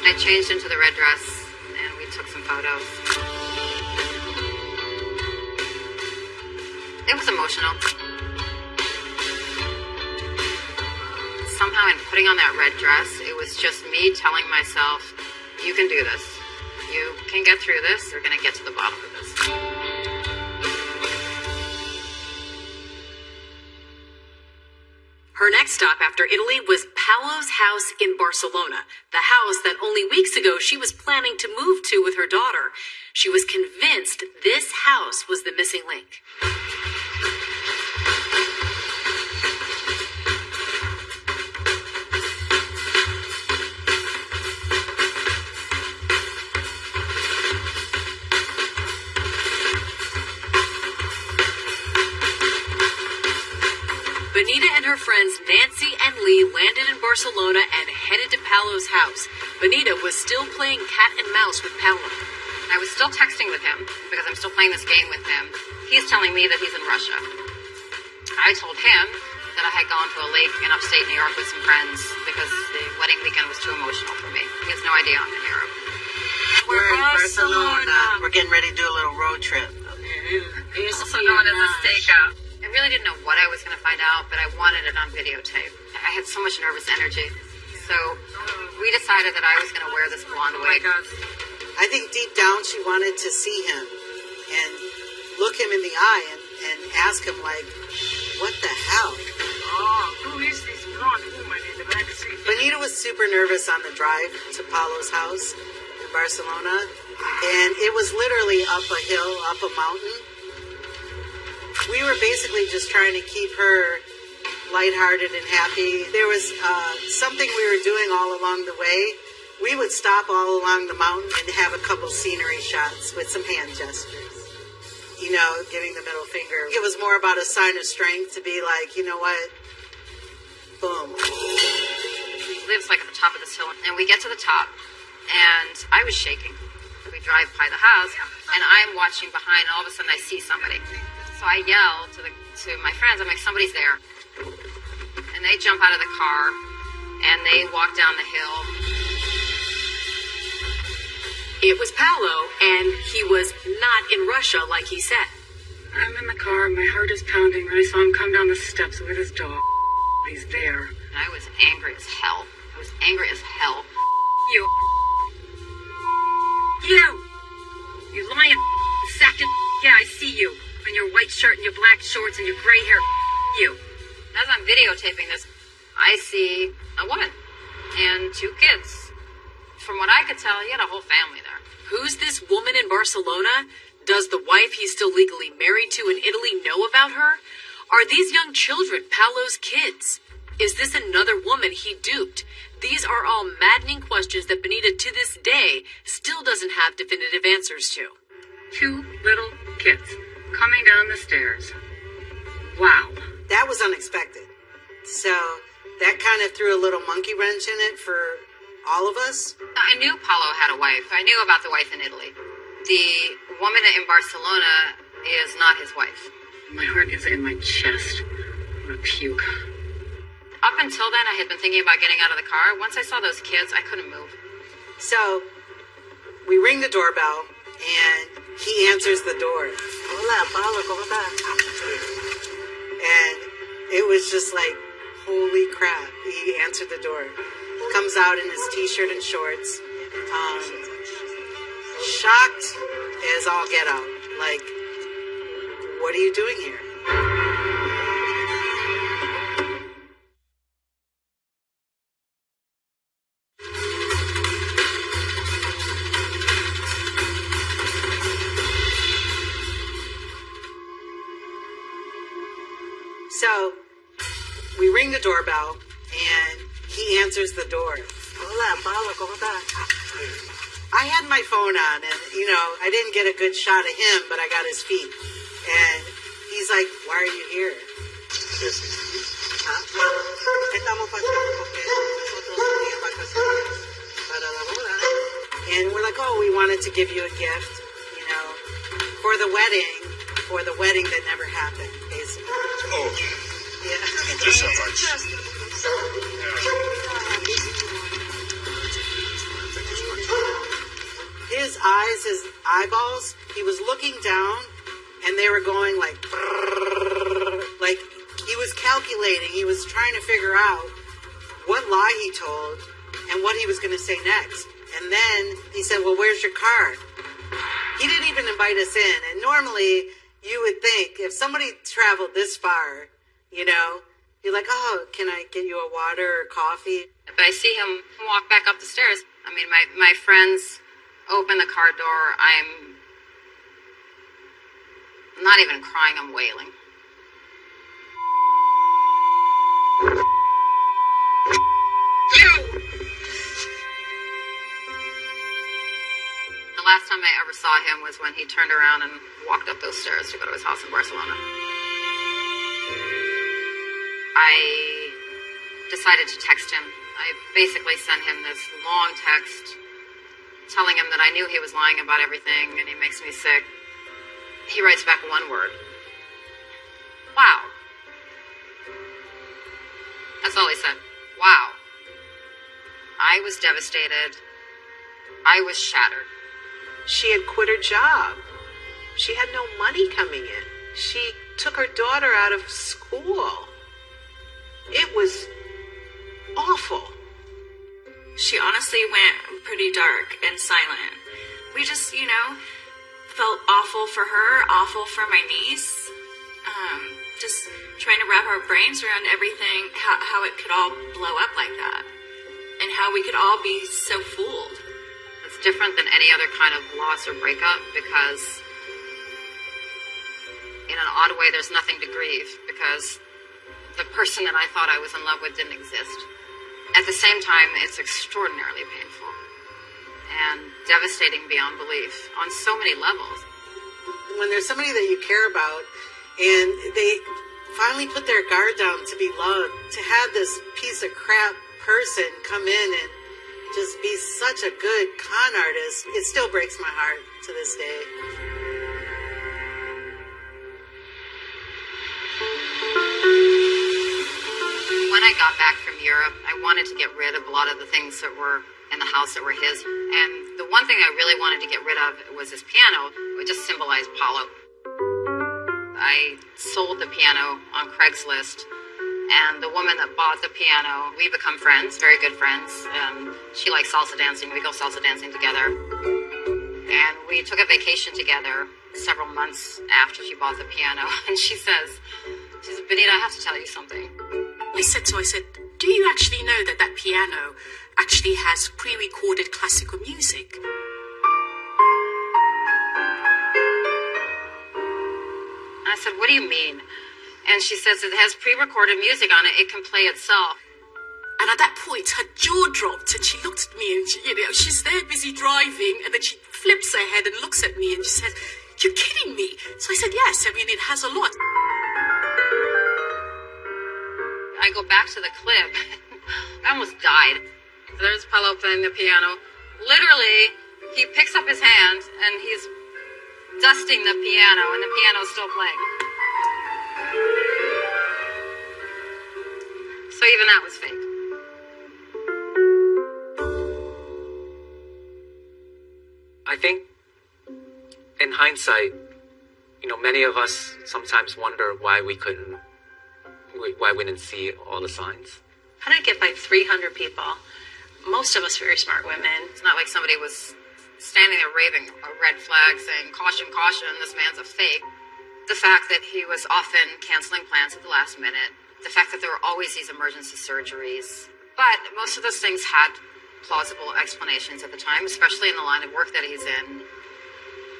I changed into the red dress and we took some photos. It was emotional. Somehow, in putting on that red dress, it was just me telling myself, You can do this. You can get through this. You're going to get to the bottom of this. Her next stop after Italy was Paolo's house in Barcelona, the house that only weeks ago she was planning to move to with her daughter. She was convinced this house was the missing link. Her friends Nancy and Lee landed in Barcelona and headed to Paolo's house. Benita was still playing cat and mouse with Paolo. I was still texting with him because I'm still playing this game with him. He's telling me that he's in Russia. I told him that I had gone to a lake in upstate New York with some friends because the wedding weekend was too emotional for me. He has no idea I'm in Europe. We're in Barcelona. We're getting ready to do a little road trip. Also known as a stakeout. I really didn't know what I was going to find out, but I wanted it on videotape. I had so much nervous energy. So we decided that I was going to wear this blonde oh wig. I think deep down she wanted to see him and look him in the eye and, and ask him like, what the hell? Oh, who is this blonde woman in the back seat? Benita was super nervous on the drive to Paolo's house in Barcelona, and it was literally up a hill, up a mountain. We were basically just trying to keep her lighthearted and happy. There was uh, something we were doing all along the way. We would stop all along the mountain and have a couple scenery shots with some hand gestures. You know, giving the middle finger. It was more about a sign of strength to be like, you know what? Boom. He lives like at the top of this hill, and we get to the top, and I was shaking. We drive by the house, and I'm watching behind, and all of a sudden I see somebody. So I yell to the to my friends. I'm like, somebody's there, and they jump out of the car, and they walk down the hill. It was Paolo, and he was not in Russia like he said. I'm in the car. My heart is pounding. I saw him come down the steps with his dog. He's there. And I was angry as hell. I was angry as hell. You. You! You lying sack of Yeah, I see you. In your white shirt and your black shorts and your gray hair. You. As I'm videotaping this, I see a woman and two kids. From what I could tell, he had a whole family there. Who's this woman in Barcelona? Does the wife he's still legally married to in Italy know about her? Are these young children Paolo's kids? Is this another woman he duped? These are all maddening questions that Benita to this day still doesn't have definitive answers to. Two little kids coming down the stairs. Wow. That was unexpected. So that kind of threw a little monkey wrench in it for all of us. I knew Paolo had a wife. I knew about the wife in Italy. The woman in Barcelona is not his wife. My heart is in my chest. I'm gonna puke. Up until then, I had been thinking about getting out of the car. Once I saw those kids, I couldn't move. So we ring the doorbell and he answers the door. Hola, Paolo, ¿cómo estás? And it was just like, holy crap. He answered the door. Comes out in his t shirt and shorts. Um, shocked as all get out. Like, what are you doing here? The doorbell and he answers the door. Hola, Paolo, ¿cómo estás? I had my phone on and, you know, I didn't get a good shot of him, but I got his feet. And he's like, why are you here? "Ah, estamos pasando porque nosotros teníamos vacaciones para la boda." And we're like, oh, we wanted to give you a gift, you know, for the wedding, for the wedding that never happened, basically. Oh. His eyes, his eyeballs, he was looking down and they were going like, like he was calculating, he was trying to figure out what lie he told and what he was going to say next. And then he said, Well, where's your card? He didn't even invite us in. And normally you would think if somebody traveled this far, you know, you're like, Oh, can I get you a water or coffee? But I see him walk back up the stairs. I mean, my, my friends open the car door. I'm not even crying, I'm wailing. The last time I ever saw him was when he turned around and walked up those stairs to go to his house in Barcelona. I decided to text him. I basically sent him this long text telling him that I knew he was lying about everything and he makes me sick. He writes back one word Wow. That's all he said. Wow. I was devastated. I was shattered. She had quit her job. She had no money coming in. She took her daughter out of school. It was awful. She honestly went pretty dark and silent. We just, you know, felt awful for her, awful for my niece. Um, just trying to wrap our brains around everything, how, how it could all blow up like that. And how we could all be so fooled. It's different than any other kind of loss or breakup because, in an odd way, there's nothing to grieve because the person that I thought I was in love with didn't exist. At the same time, it's extraordinarily painful and devastating beyond belief on so many levels. When there's somebody that you care about and they finally put their guard down to be loved, to have this piece of crap person come in and just be such a good con artist, it still breaks my heart to this day. When I got back from Europe, I wanted to get rid of a lot of the things that were in the house that were his. And the one thing I really wanted to get rid of was his piano, which just symbolized Paolo. I sold the piano on Craigslist, and the woman that bought the piano, we become friends, very good friends. And she likes salsa dancing. We go salsa dancing together. And we took a vacation together several months after she bought the piano. And she says, she says, Benita, I have to tell you something. I said so. I said, do you actually know that that piano actually has pre-recorded classical music? And I said, what do you mean? And she says it has pre-recorded music on it. It can play itself. And at that point, her jaw dropped, and she looked at me, and she, you know, she's there busy driving, and then she flips her head and looks at me, and she says, "You're kidding me?" So I said, "Yes. I mean, it has a lot." I go back to the clip. I almost died. There's Paolo playing the piano. Literally, he picks up his hand and he's dusting the piano, and the piano's still playing. So even that was fake. I think, in hindsight, you know, many of us sometimes wonder why we couldn't, why we didn't see all the signs. How did I get by 300 people? Most of us very smart women. It's not like somebody was standing there waving a red flag saying, caution, caution, this man's a fake. The fact that he was often canceling plans at the last minute. The fact that there were always these emergency surgeries. But most of those things had plausible explanations at the time, especially in the line of work that he's in.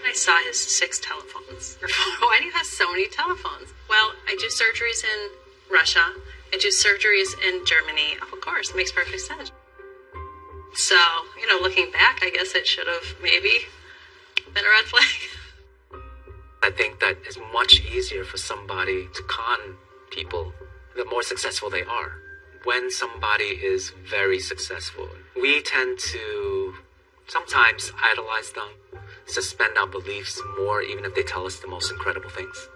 I saw his six telephones. Why do you have so many telephones? Well, I do surgeries in Russia. and do surgeries in Germany. Of course, makes perfect sense. So, you know, looking back, I guess it should have maybe been a red flag. I think that it's much easier for somebody to con people the more successful they are. When somebody is very successful, we tend to sometimes idolize them, suspend our beliefs more, even if they tell us the most incredible things.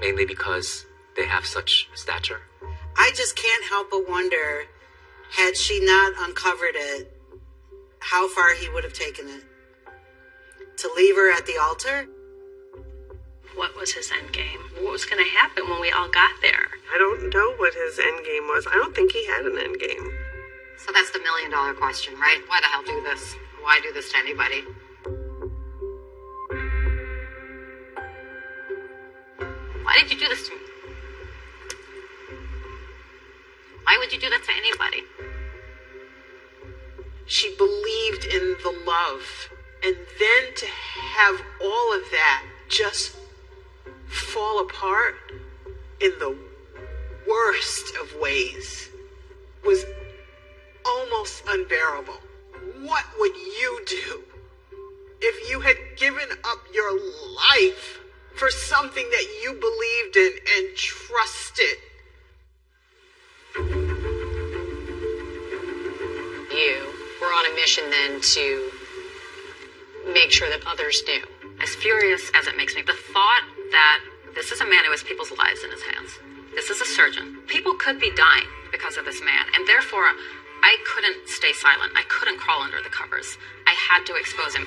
Mainly because they have such stature. I just can't help but wonder had she not uncovered it, how far he would have taken it. To leave her at the altar? What was his end game? What was going to happen when we all got there? I don't know what his end game was. I don't think he had an end game. So that's the million dollar question, right? Why the hell do this? Why do this to anybody? Why did you do this to me? Why would you do that to anybody? She believed in the love. And then to have all of that just fall apart in the worst of ways was almost unbearable. What would you do if you had given up your life for something that you believed in and trusted? Then to make sure that others knew? As furious as it makes me, the thought that this is a man who has people's lives in his hands. This is a surgeon. People could be dying because of this man, and therefore I couldn't stay silent. I couldn't crawl under the covers. I had to expose him.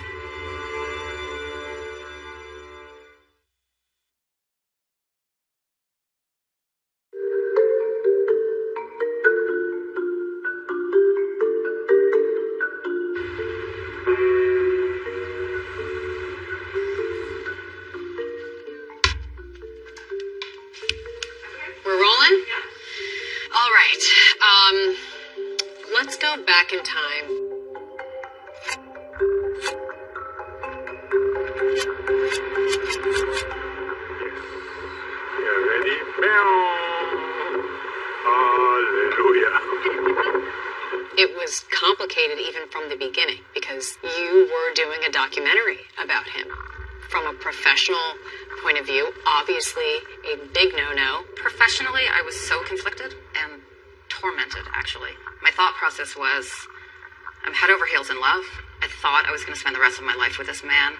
With this man,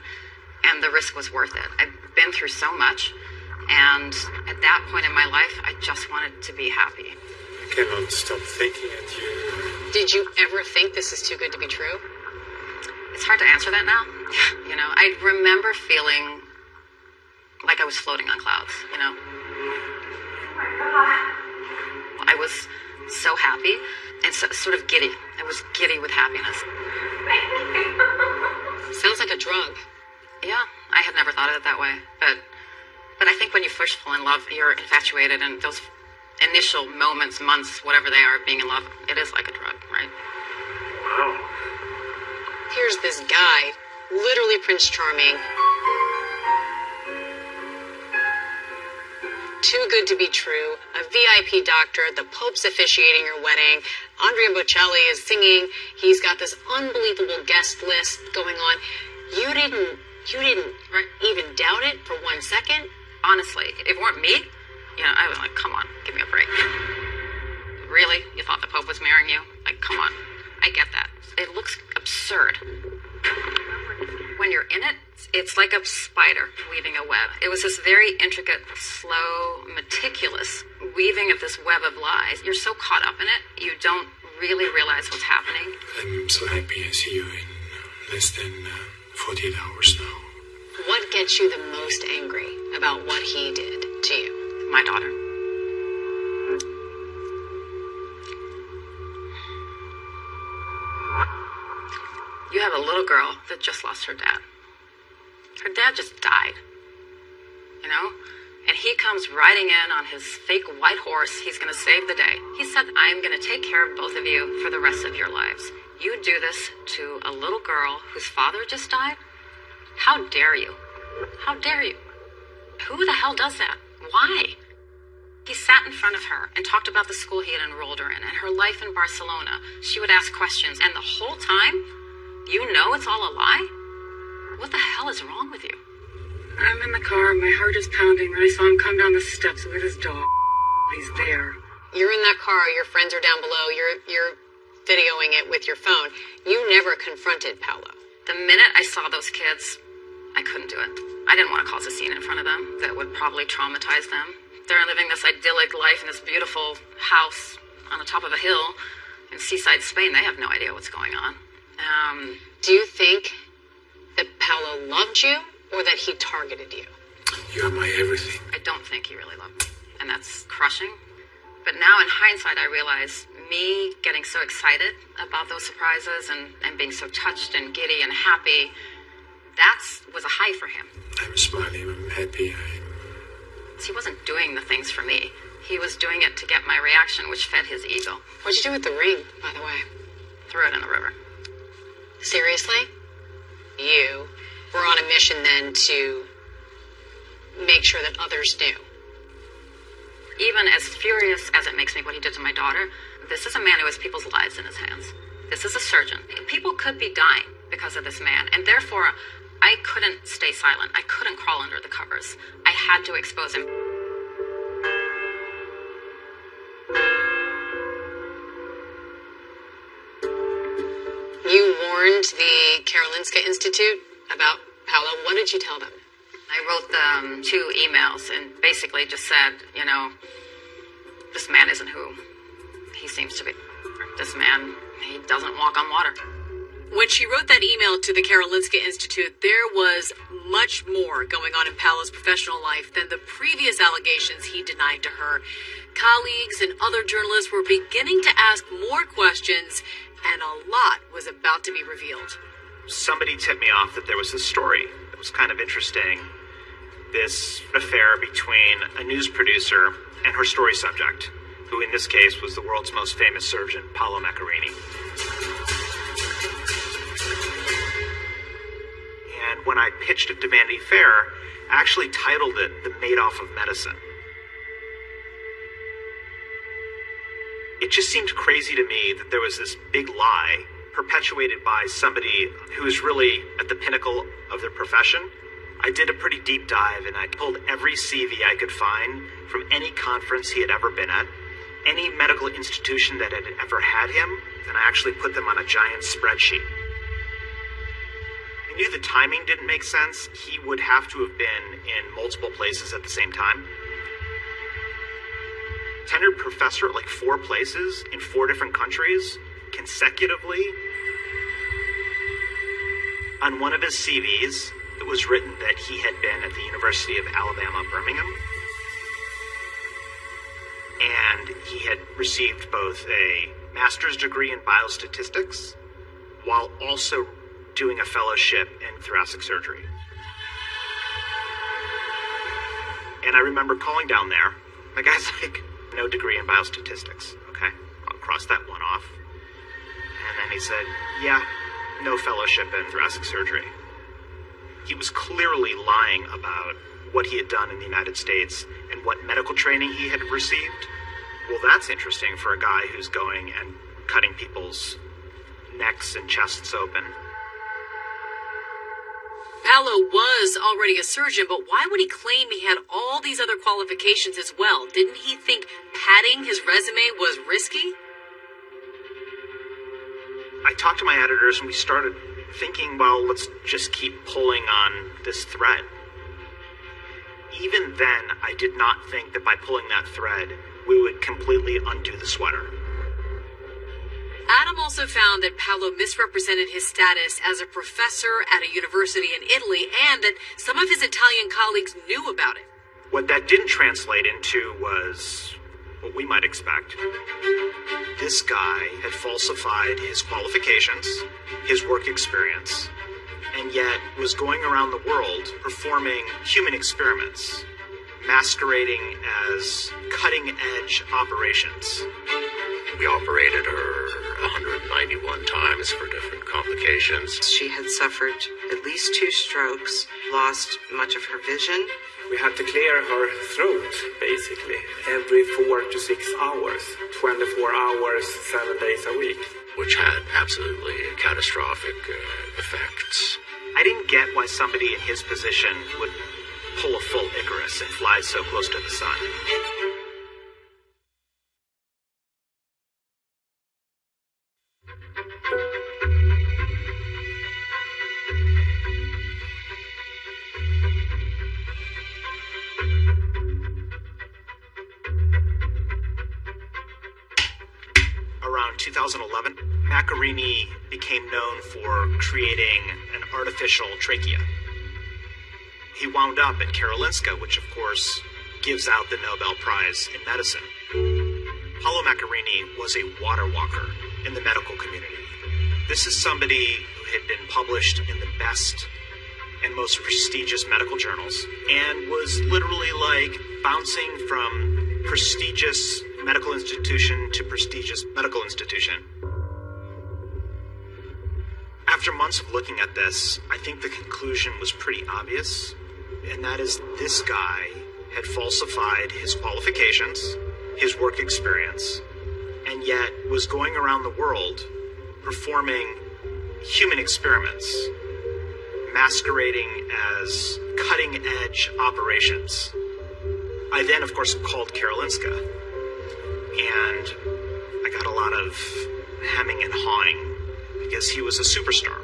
and the risk was worth it. I've been through so much, and at that point in my life, I just wanted to be happy. I cannot stop thinking at you. Did you ever think this is too good to be true? It's hard to answer that now. You know, I remember feeling like I was floating on clouds, you know. I was so happy and so, sort of giddy. I was giddy with happiness. Yeah, I had never thought of it that way. But but I think when you first fall in love, you're infatuated and those initial moments, months, whatever they are, of being in love, it is like a drug, right? Wow. Here's this guy, literally Prince Charming. Too good to be true. A VIP doctor. The Pope's officiating your wedding. Andrea Bocelli is singing. He's got this unbelievable guest list going on. You didn't. You didn't even doubt it for one second. Honestly, if it weren't me, you know, I was like, come on, give me a break. Really? You thought the Pope was marrying you? Like, come on. I get that. It looks absurd. When you're in it, it's like a spider weaving a web. It was this very intricate, slow, meticulous weaving of this web of lies. You're so caught up in it, you don't really realize what's happening. I'm so happy I see you in less than uh, 48 hours now. What gets you the most angry about what he did to you? My daughter. You have a little girl that just lost her dad. Her dad just died. You know? And he comes riding in on his fake white horse. He's going to save the day. He said, I'm going to take care of both of you for the rest of your lives. You do this to a little girl whose father just died? How dare you? How dare you? Who the hell does that? Why? He sat in front of her and talked about the school he had enrolled her in and her life in Barcelona. She would ask questions, and the whole time, you know it's all a lie? What the hell is wrong with you? I'm in the car, my heart is pounding, and I saw him come down the steps with his dog. He's there. You're in that car, your friends are down below, you're you're videoing it with your phone. You never confronted Paolo. The minute I saw those kids, I couldn't do it. I didn't want to cause a scene in front of them that would probably traumatize them. They're living this idyllic life in this beautiful house on the top of a hill in seaside Spain. They have no idea what's going on. Um, Do you think that Paolo loved you or that he targeted you? You are my everything. I don't think he really loved me, and that's crushing. But now, in hindsight, I realize me getting so excited about those surprises and, and being so touched and giddy and happy, that was a high for him. I'm smiling, I'm happy. I'm... He wasn't doing the things for me. He was doing it to get my reaction, which fed his ego. What'd you do with the ring, by the way? Threw it in the river. Seriously? You were on a mission then to make sure that others knew. Even as furious as it makes me what he did to my daughter, this is a man who has people's lives in his hands. This is a surgeon. People could be dying because of this man, and therefore, I couldn't stay silent. I couldn't crawl under the covers. I had to expose him. You warned the Karolinska Institute about Paolo. What did you tell them? I wrote them two emails and basically just said, you know, this man isn't who he seems to be. This man, he doesn't walk on water. When she wrote that email to the Karolinska Institute, there was much more going on in Paolo's professional life than the previous allegations he denied to her. Colleagues and other journalists were beginning to ask more questions, and a lot was about to be revealed. Somebody tipped me off that there was this story that was kind of interesting. This affair between a news producer and her story subject, who in this case was the world's most famous surgeon, Paolo Macchiarini. And when I pitched it to Vanity Fair, I actually titled it The Madoff of Medicine. It just seemed crazy to me that there was this big lie perpetuated by somebody who is really at the pinnacle of their profession. I did a pretty deep dive and I pulled every CV I could find from any conference he had ever been at, any medical institution that had ever had him, then I actually put them on a giant spreadsheet. I knew the timing didn't make sense. He would have to have been in multiple places at the same time. Tenured professor at like four places in four different countries consecutively. On one of his CVs, it was written that he had been at the University of Alabama, Birmingham. And he had received both a master's degree in biostatistics while also doing a fellowship in thoracic surgery. And I remember calling down there. The guy's like, no degree in biostatistics. Okay, I'll cross that one off. And then he said, yeah, no fellowship in thoracic surgery. He was clearly lying about what he had done in the United States and what medical training he had received. Well, that's interesting for a guy who's going and cutting people's necks and chests open. Paolo was already a surgeon, but why would he claim he had all these other qualifications as well? Didn't he think padding his resume was risky? I talked to my editors and we started thinking, well, let's just keep pulling on this thread. Even then, I did not think that by pulling that thread, we would completely undo the sweater. Adam also found that Paolo misrepresented his status as a professor at a university in Italy and that some of his Italian colleagues knew about it. What that didn't translate into was what we might expect. This guy had falsified his qualifications, his work experience, and yet was going around the world performing human experiments, masquerading as cutting edge operations. We operated her 191 times for different complications. She had suffered at least two strokes, lost much of her vision. We had to clear her throat, basically, every four to six hours, 24 hours, seven days a week. Which had absolutely catastrophic uh, effects. I didn't get why somebody in his position would pull a full Icarus and fly so close to the sun. Around 2011, Macchiarini became known for creating artificial trachea. He wound up at Karolinska, which of course gives out the Nobel Prize in medicine. Paolo Macchiarini was a water walker in the medical community. This is somebody who had been published in the best and most prestigious medical journals and was literally like bouncing from prestigious medical institution to prestigious medical institution. After months of looking at this, I think the conclusion was pretty obvious, and that is this guy had falsified his qualifications, his work experience, and yet was going around the world performing human experiments, masquerading as cutting edge operations. I then, of course, called Karolinska, and I got a lot of hemming and hawing because he was a superstar.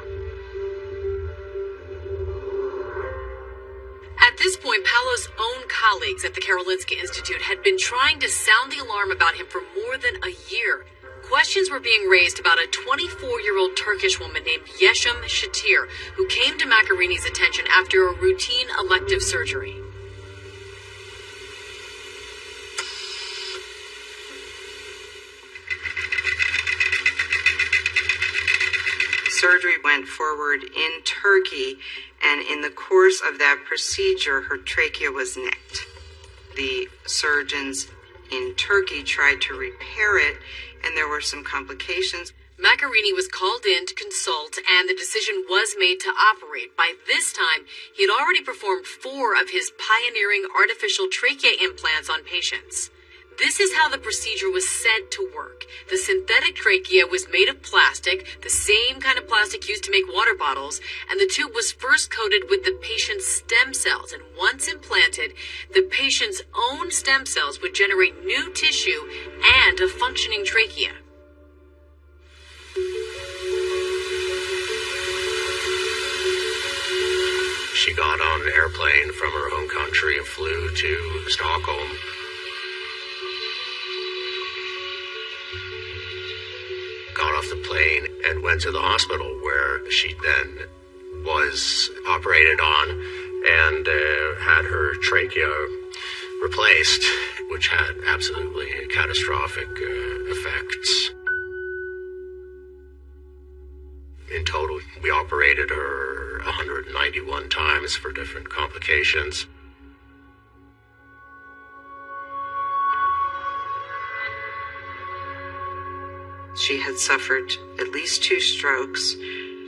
At this point, Paolo's own colleagues at the Karolinska Institute had been trying to sound the alarm about him for more than a year. Questions were being raised about a 24 year old Turkish woman named Yesim Cetir, who came to Macchiarini's attention after a routine elective surgery. Surgery went forward in Turkey, and in the course of that procedure, her trachea was nicked. The surgeons in Turkey tried to repair it, and there were some complications. Macchiarini was called in to consult, and the decision was made to operate. By this time, he had already performed four of his pioneering artificial trachea implants on patients. This is how the procedure was said to work. The synthetic trachea was made of plastic, the same kind of plastic used to make water bottles, and the tube was first coated with the patient's stem cells. And once implanted, the patient's own stem cells would generate new tissue and a functioning trachea. She got on an airplane from her home country and flew to Stockholm. Got off the plane and went to the hospital where she then was operated on and uh, had her trachea replaced, which had absolutely catastrophic uh, effects. In total, we operated her 191 times for different complications. She had suffered at least two strokes,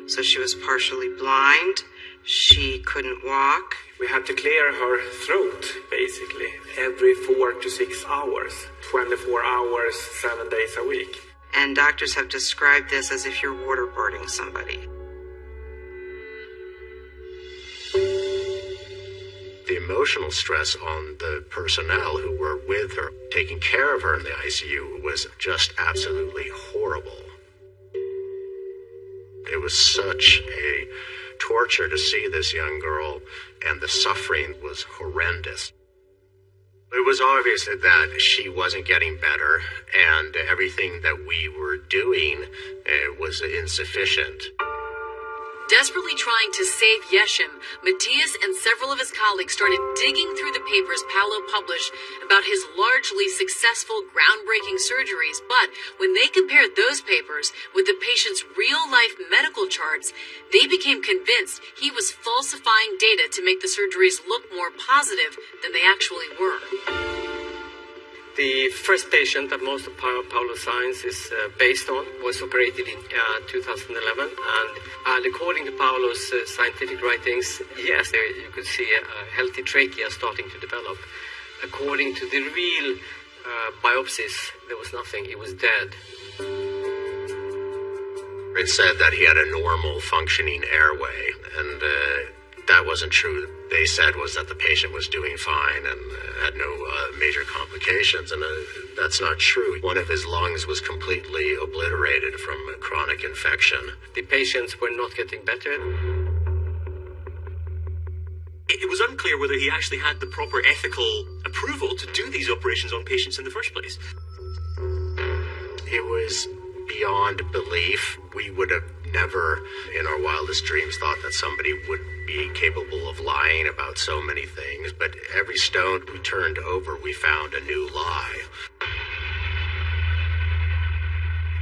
so she was partially blind. She couldn't walk. We had to clear her throat, basically, every four to six hours, 24 hours, seven days a week. And doctors have described this as if you're waterboarding somebody. The emotional stress on the personnel who were with her, taking care of her in the ICU, was just absolutely horrible. It was such a torture to see this young girl, and the suffering was horrendous. It was obvious that she wasn't getting better, and everything that we were doing uh, was insufficient. Desperately trying to save Yesim, Matthias and several of his colleagues started digging through the papers Paolo published about his largely successful, groundbreaking surgeries. But when they compared those papers with the patient's real life medical charts, they became convinced he was falsifying data to make the surgeries look more positive than they actually were. The first patient that most of Pa- Paolo's science is uh, based on was operated in uh, 2011, and, and according to Paolo's uh, scientific writings, yes, there you could see a, healthy trachea starting to develop. According to the real uh, biopsies, there was nothing; it was dead. It said that he had a normal functioning airway, and uh, that wasn't true. They said was that the patient was doing fine and uh, had no uh, major complications, and uh, that's not true. One of his lungs was completely obliterated from a chronic infection. The patients were not getting better. It it was unclear whether he actually had the proper ethical approval to do these operations on patients in the first place. It was beyond belief. We would have never, in our wildest dreams, thought that somebody would be capable of lying about so many things. But every stone we turned over, we found a new lie.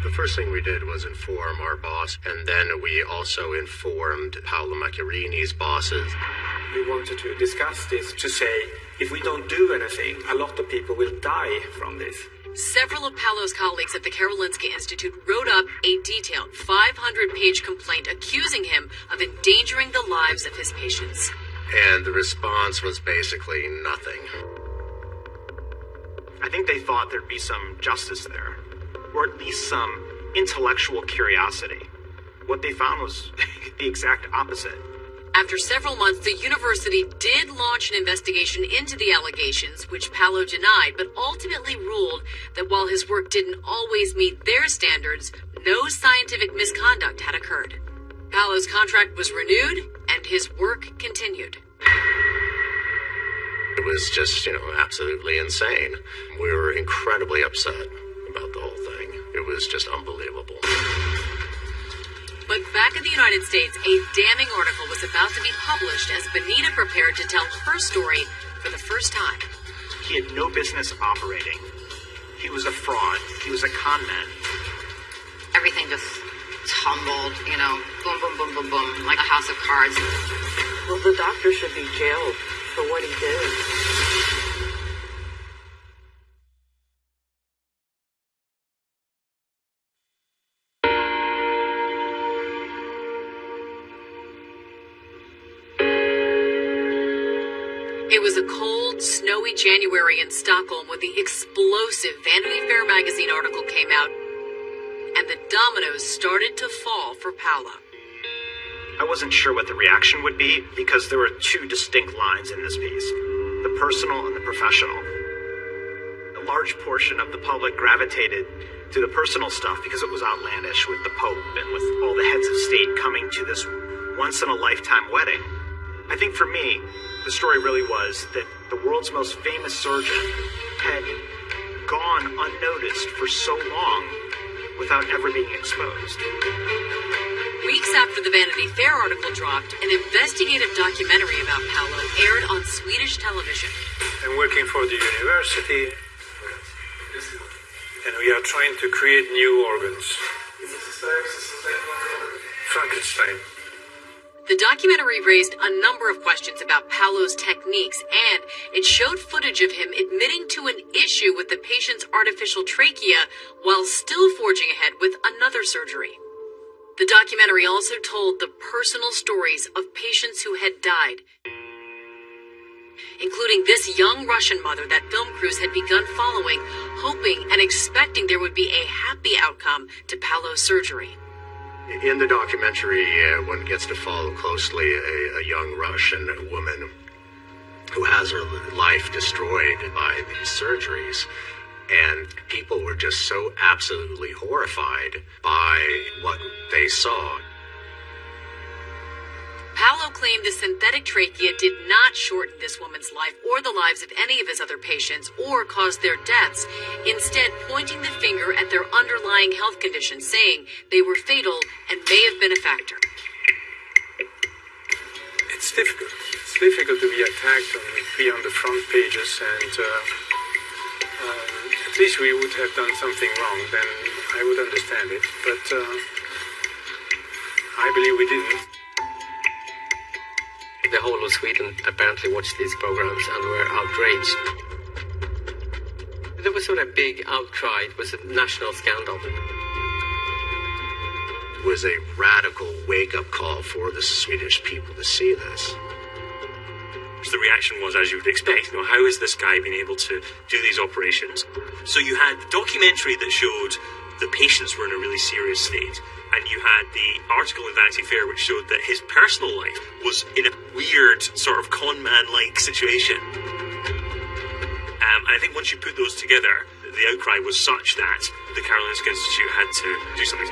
The first thing we did was inform our boss, and then we also informed Paolo Macchiarini's bosses. We wanted to discuss this to say if we don't do anything, a lot of people will die from this. Several of Paolo's colleagues at the Karolinska Institute wrote up a detailed 500 page complaint accusing him of endangering the lives of his patients. And the response was basically nothing. I think they thought there'd be some justice there, or at least some intellectual curiosity. What they found was the exact opposite. After several months, the university did launch an investigation into the allegations, which Paolo denied, but ultimately ruled that while his work didn't always meet their standards, no scientific misconduct had occurred. Paolo's contract was renewed, and his work continued. It was just, you know, absolutely insane. We were incredibly upset about the whole thing. It was just unbelievable. But back in the United States, a damning article was about to be published as Benita prepared to tell her story for the first time. He had no business operating. He was a fraud. He was a con man. Everything just tumbled, you know, boom, boom, boom, boom, boom, like a house of cards. Well, the doctor should be jailed for what he did. January in Stockholm when the explosive Vanity Fair magazine article came out, and the dominoes started to fall for Paolo. I wasn't sure what the reaction would be because there were two distinct lines in this piece the personal and the professional. A large portion of the public gravitated to the personal stuff because it was outlandish with the Pope and with all the heads of state coming to this once in a lifetime wedding. I think for me, the story really was that the world's most famous surgeon had gone unnoticed for so long without ever being exposed. Weeks after the Vanity Fair article dropped, an investigative documentary about Paolo aired on Swedish television. I'm working for the university, and we are trying to create new organs. Frankenstein. The documentary raised a number of questions about Paolo's techniques, and it showed footage of him admitting to an issue with the patient's artificial trachea while still forging ahead with another surgery. The documentary also told the personal stories of patients who had died, including this young Russian mother that film crews had begun following, hoping and expecting there would be a happy outcome to Paolo's surgery. In the documentary, uh, one gets to follow closely a, a young Russian woman who has her life destroyed by these surgeries. And people were just so absolutely horrified by what they saw. Paolo claimed the synthetic trachea did not shorten this woman's life or the lives of any of his other patients or cause their deaths, instead pointing the finger at their underlying health conditions, saying they were fatal and may have been a factor. It's difficult. It's difficult to be attacked and be on the front pages, and uh, um, at least we would have done something wrong. Then I would understand it, but uh, I believe we didn't. The whole of Sweden apparently watched these programs and were outraged. There was not a big outcry, it was a national scandal. It was a radical wake up call for the Swedish people to see this. The reaction was, as you would expect, you know, how has this guy been able to do these operations? So you had the documentary that showed the patients were in a really serious state, and you had the article in Vanity Fair which showed that his personal life was in a weird sort of con man like situation. Um, and I think once you put those together, the outcry was such that the Karolinska Institute had to do something.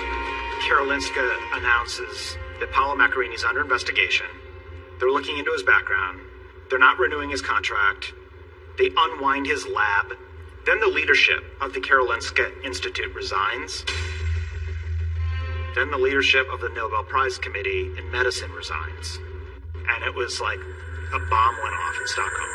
Karolinska announces that Paolo Macchiarini is under investigation. They're looking into his background. They're not renewing his contract. They unwind his lab. Then the leadership of the Karolinska Institute resigns. Then the leadership of the Nobel Prize Committee in Medicine resigns. And it was like a bomb went off in Stockholm.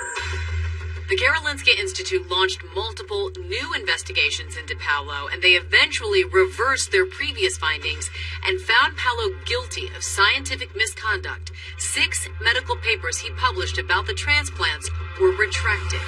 The Karolinska Institute launched multiple new investigations into Paolo, and they eventually reversed their previous findings and found Paolo guilty of scientific misconduct. Six medical papers he published about the transplants were retracted.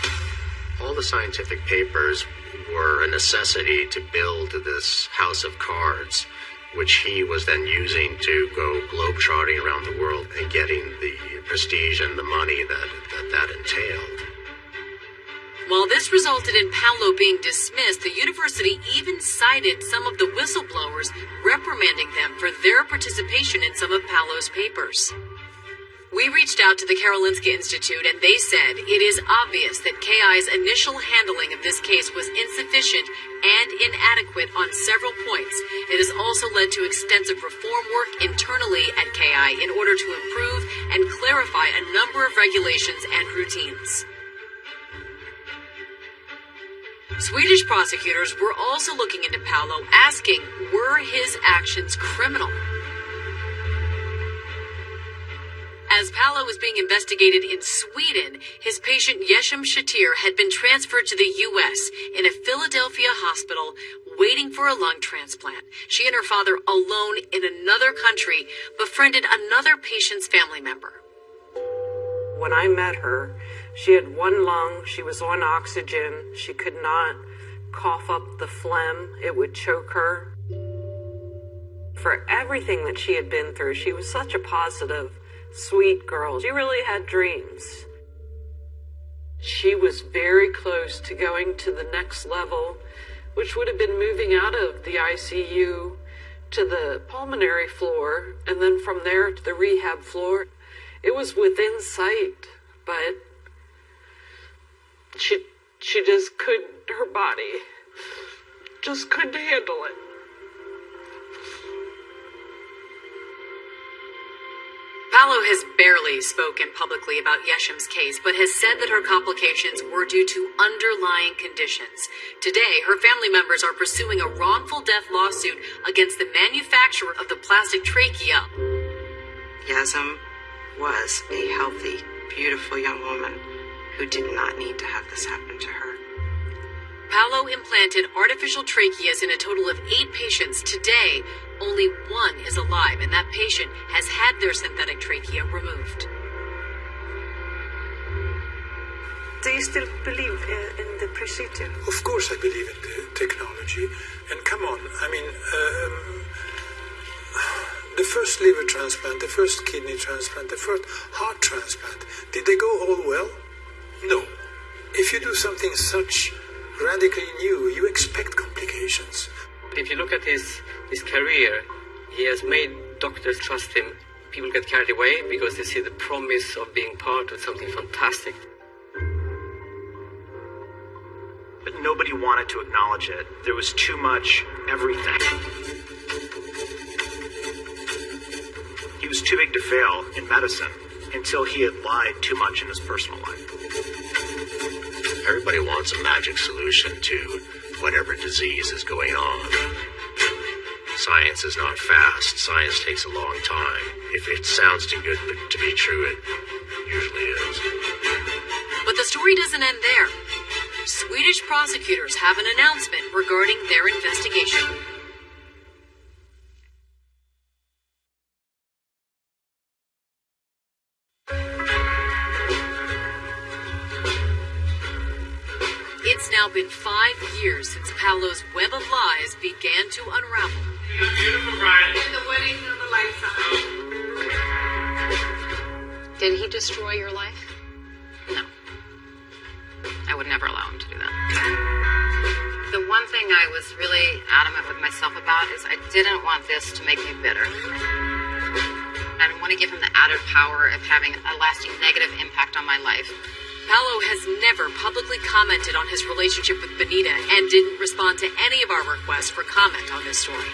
All the scientific papers were a necessity to build this house of cards, which he was then using to go globetrotting around the world and getting the prestige and the money that that, that entailed. While this resulted in Paolo being dismissed, the university even cited some of the whistleblowers, reprimanding them for their participation in some of Paolo's papers. We reached out to the Karolinska Institute and they said it is obvious that KI's initial handling of this case was insufficient and inadequate on several points, it has also led to extensive reform work internally at KI in order to improve and clarify a number of regulations and routines. Swedish prosecutors were also looking into Paolo, asking, were his actions criminal? As Paolo was being investigated in Sweden, his patient Yesim Cetir had been transferred to the U.S. in a Philadelphia hospital waiting for a lung transplant. She and her father, alone in another country, befriended another patient's family member. When I met her, she had one lung, she was on oxygen, she could not cough up the phlegm, it would choke her. For everything that she had been through, she was such a positive, sweet girl. She really had dreams. She was very close to going to the next level, which would have been moving out of the ICU to the pulmonary floor and then from there to the rehab floor. It was within sight, but she she just couldn't her body just couldn't handle it. Paolo has barely spoken publicly about Yesim's case, but has said that her complications were due to underlying conditions. Today, her family members are pursuing a wrongful death lawsuit against the manufacturer of the plastic trachea. Yesim was a healthy, beautiful young woman who did not need to have this happen to her. Paolo implanted artificial tracheas in a total of eight patients. Today, only one is alive, and that patient has had their synthetic trachea removed. Do you still believe uh, in the procedure? Of course, I believe in the technology. And come on, I mean, um, the first liver transplant, the first kidney transplant, the first heart transplant, did they go all well? No. If you do something such radically new, you expect complications. If you look at his, his career, he has made doctors trust him. People get carried away because they see the promise of being part of something fantastic. But nobody wanted to acknowledge it. There was too much everything. He was too big to fail in medicine until he had lied too much in his personal life. Everybody wants a magic solution to whatever disease is going on. Science is not fast. Science takes a long time. If it sounds too good to be true, it usually is. But the story doesn't end there. Swedish prosecutors have an announcement regarding their investigation. Been five years since Paolo's web of lies began to unravel. Beautiful bride. And the wedding of a lifetime. Did he destroy your life? No. I would never allow him to do that. The one thing I was really adamant with myself about is I didn't want this to make me bitter. I didn't want to give him the added power of having a lasting negative impact on my life. Paolo has never publicly commented on his relationship with Benita and didn't respond to any of our requests for comment on this story.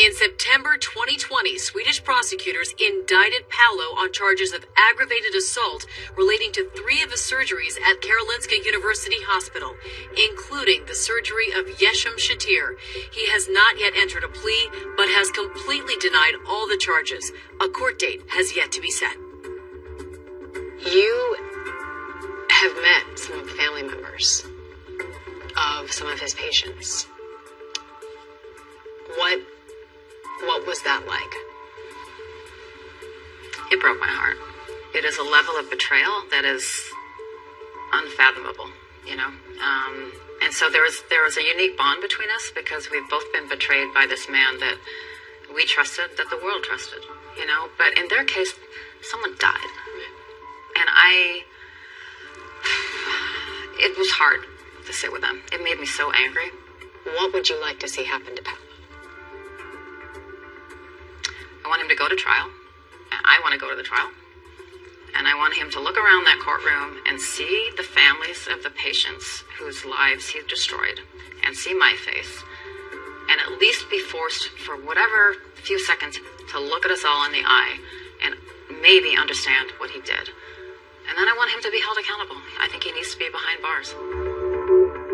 In September 2020, Swedish prosecutors indicted Paolo on charges of aggravated assault relating to three of his surgeries at Karolinska University Hospital, including the surgery of Yesim Cetir. He has not yet entered a plea, but has completely denied all the charges. A court date has yet to be set. You have met some of the family members of some of his patients. What what was that like? It broke my heart. It is a level of betrayal that is unfathomable, you know. Um, and so there was there was a unique bond between us because we've both been betrayed by this man that we trusted, that the world trusted, you know. But in their case, someone died, and I. It was hard to sit with them. It made me so angry. What would you like to see happen to Paolo? I want him to go to trial. I want to go to the trial. And I want him to look around that courtroom and see the families of the patients whose lives he destroyed and see my face. And at least be forced for whatever few seconds to look at us all in the eye and maybe understand what he did. And then I want him to be held accountable. I think he needs to be behind bars.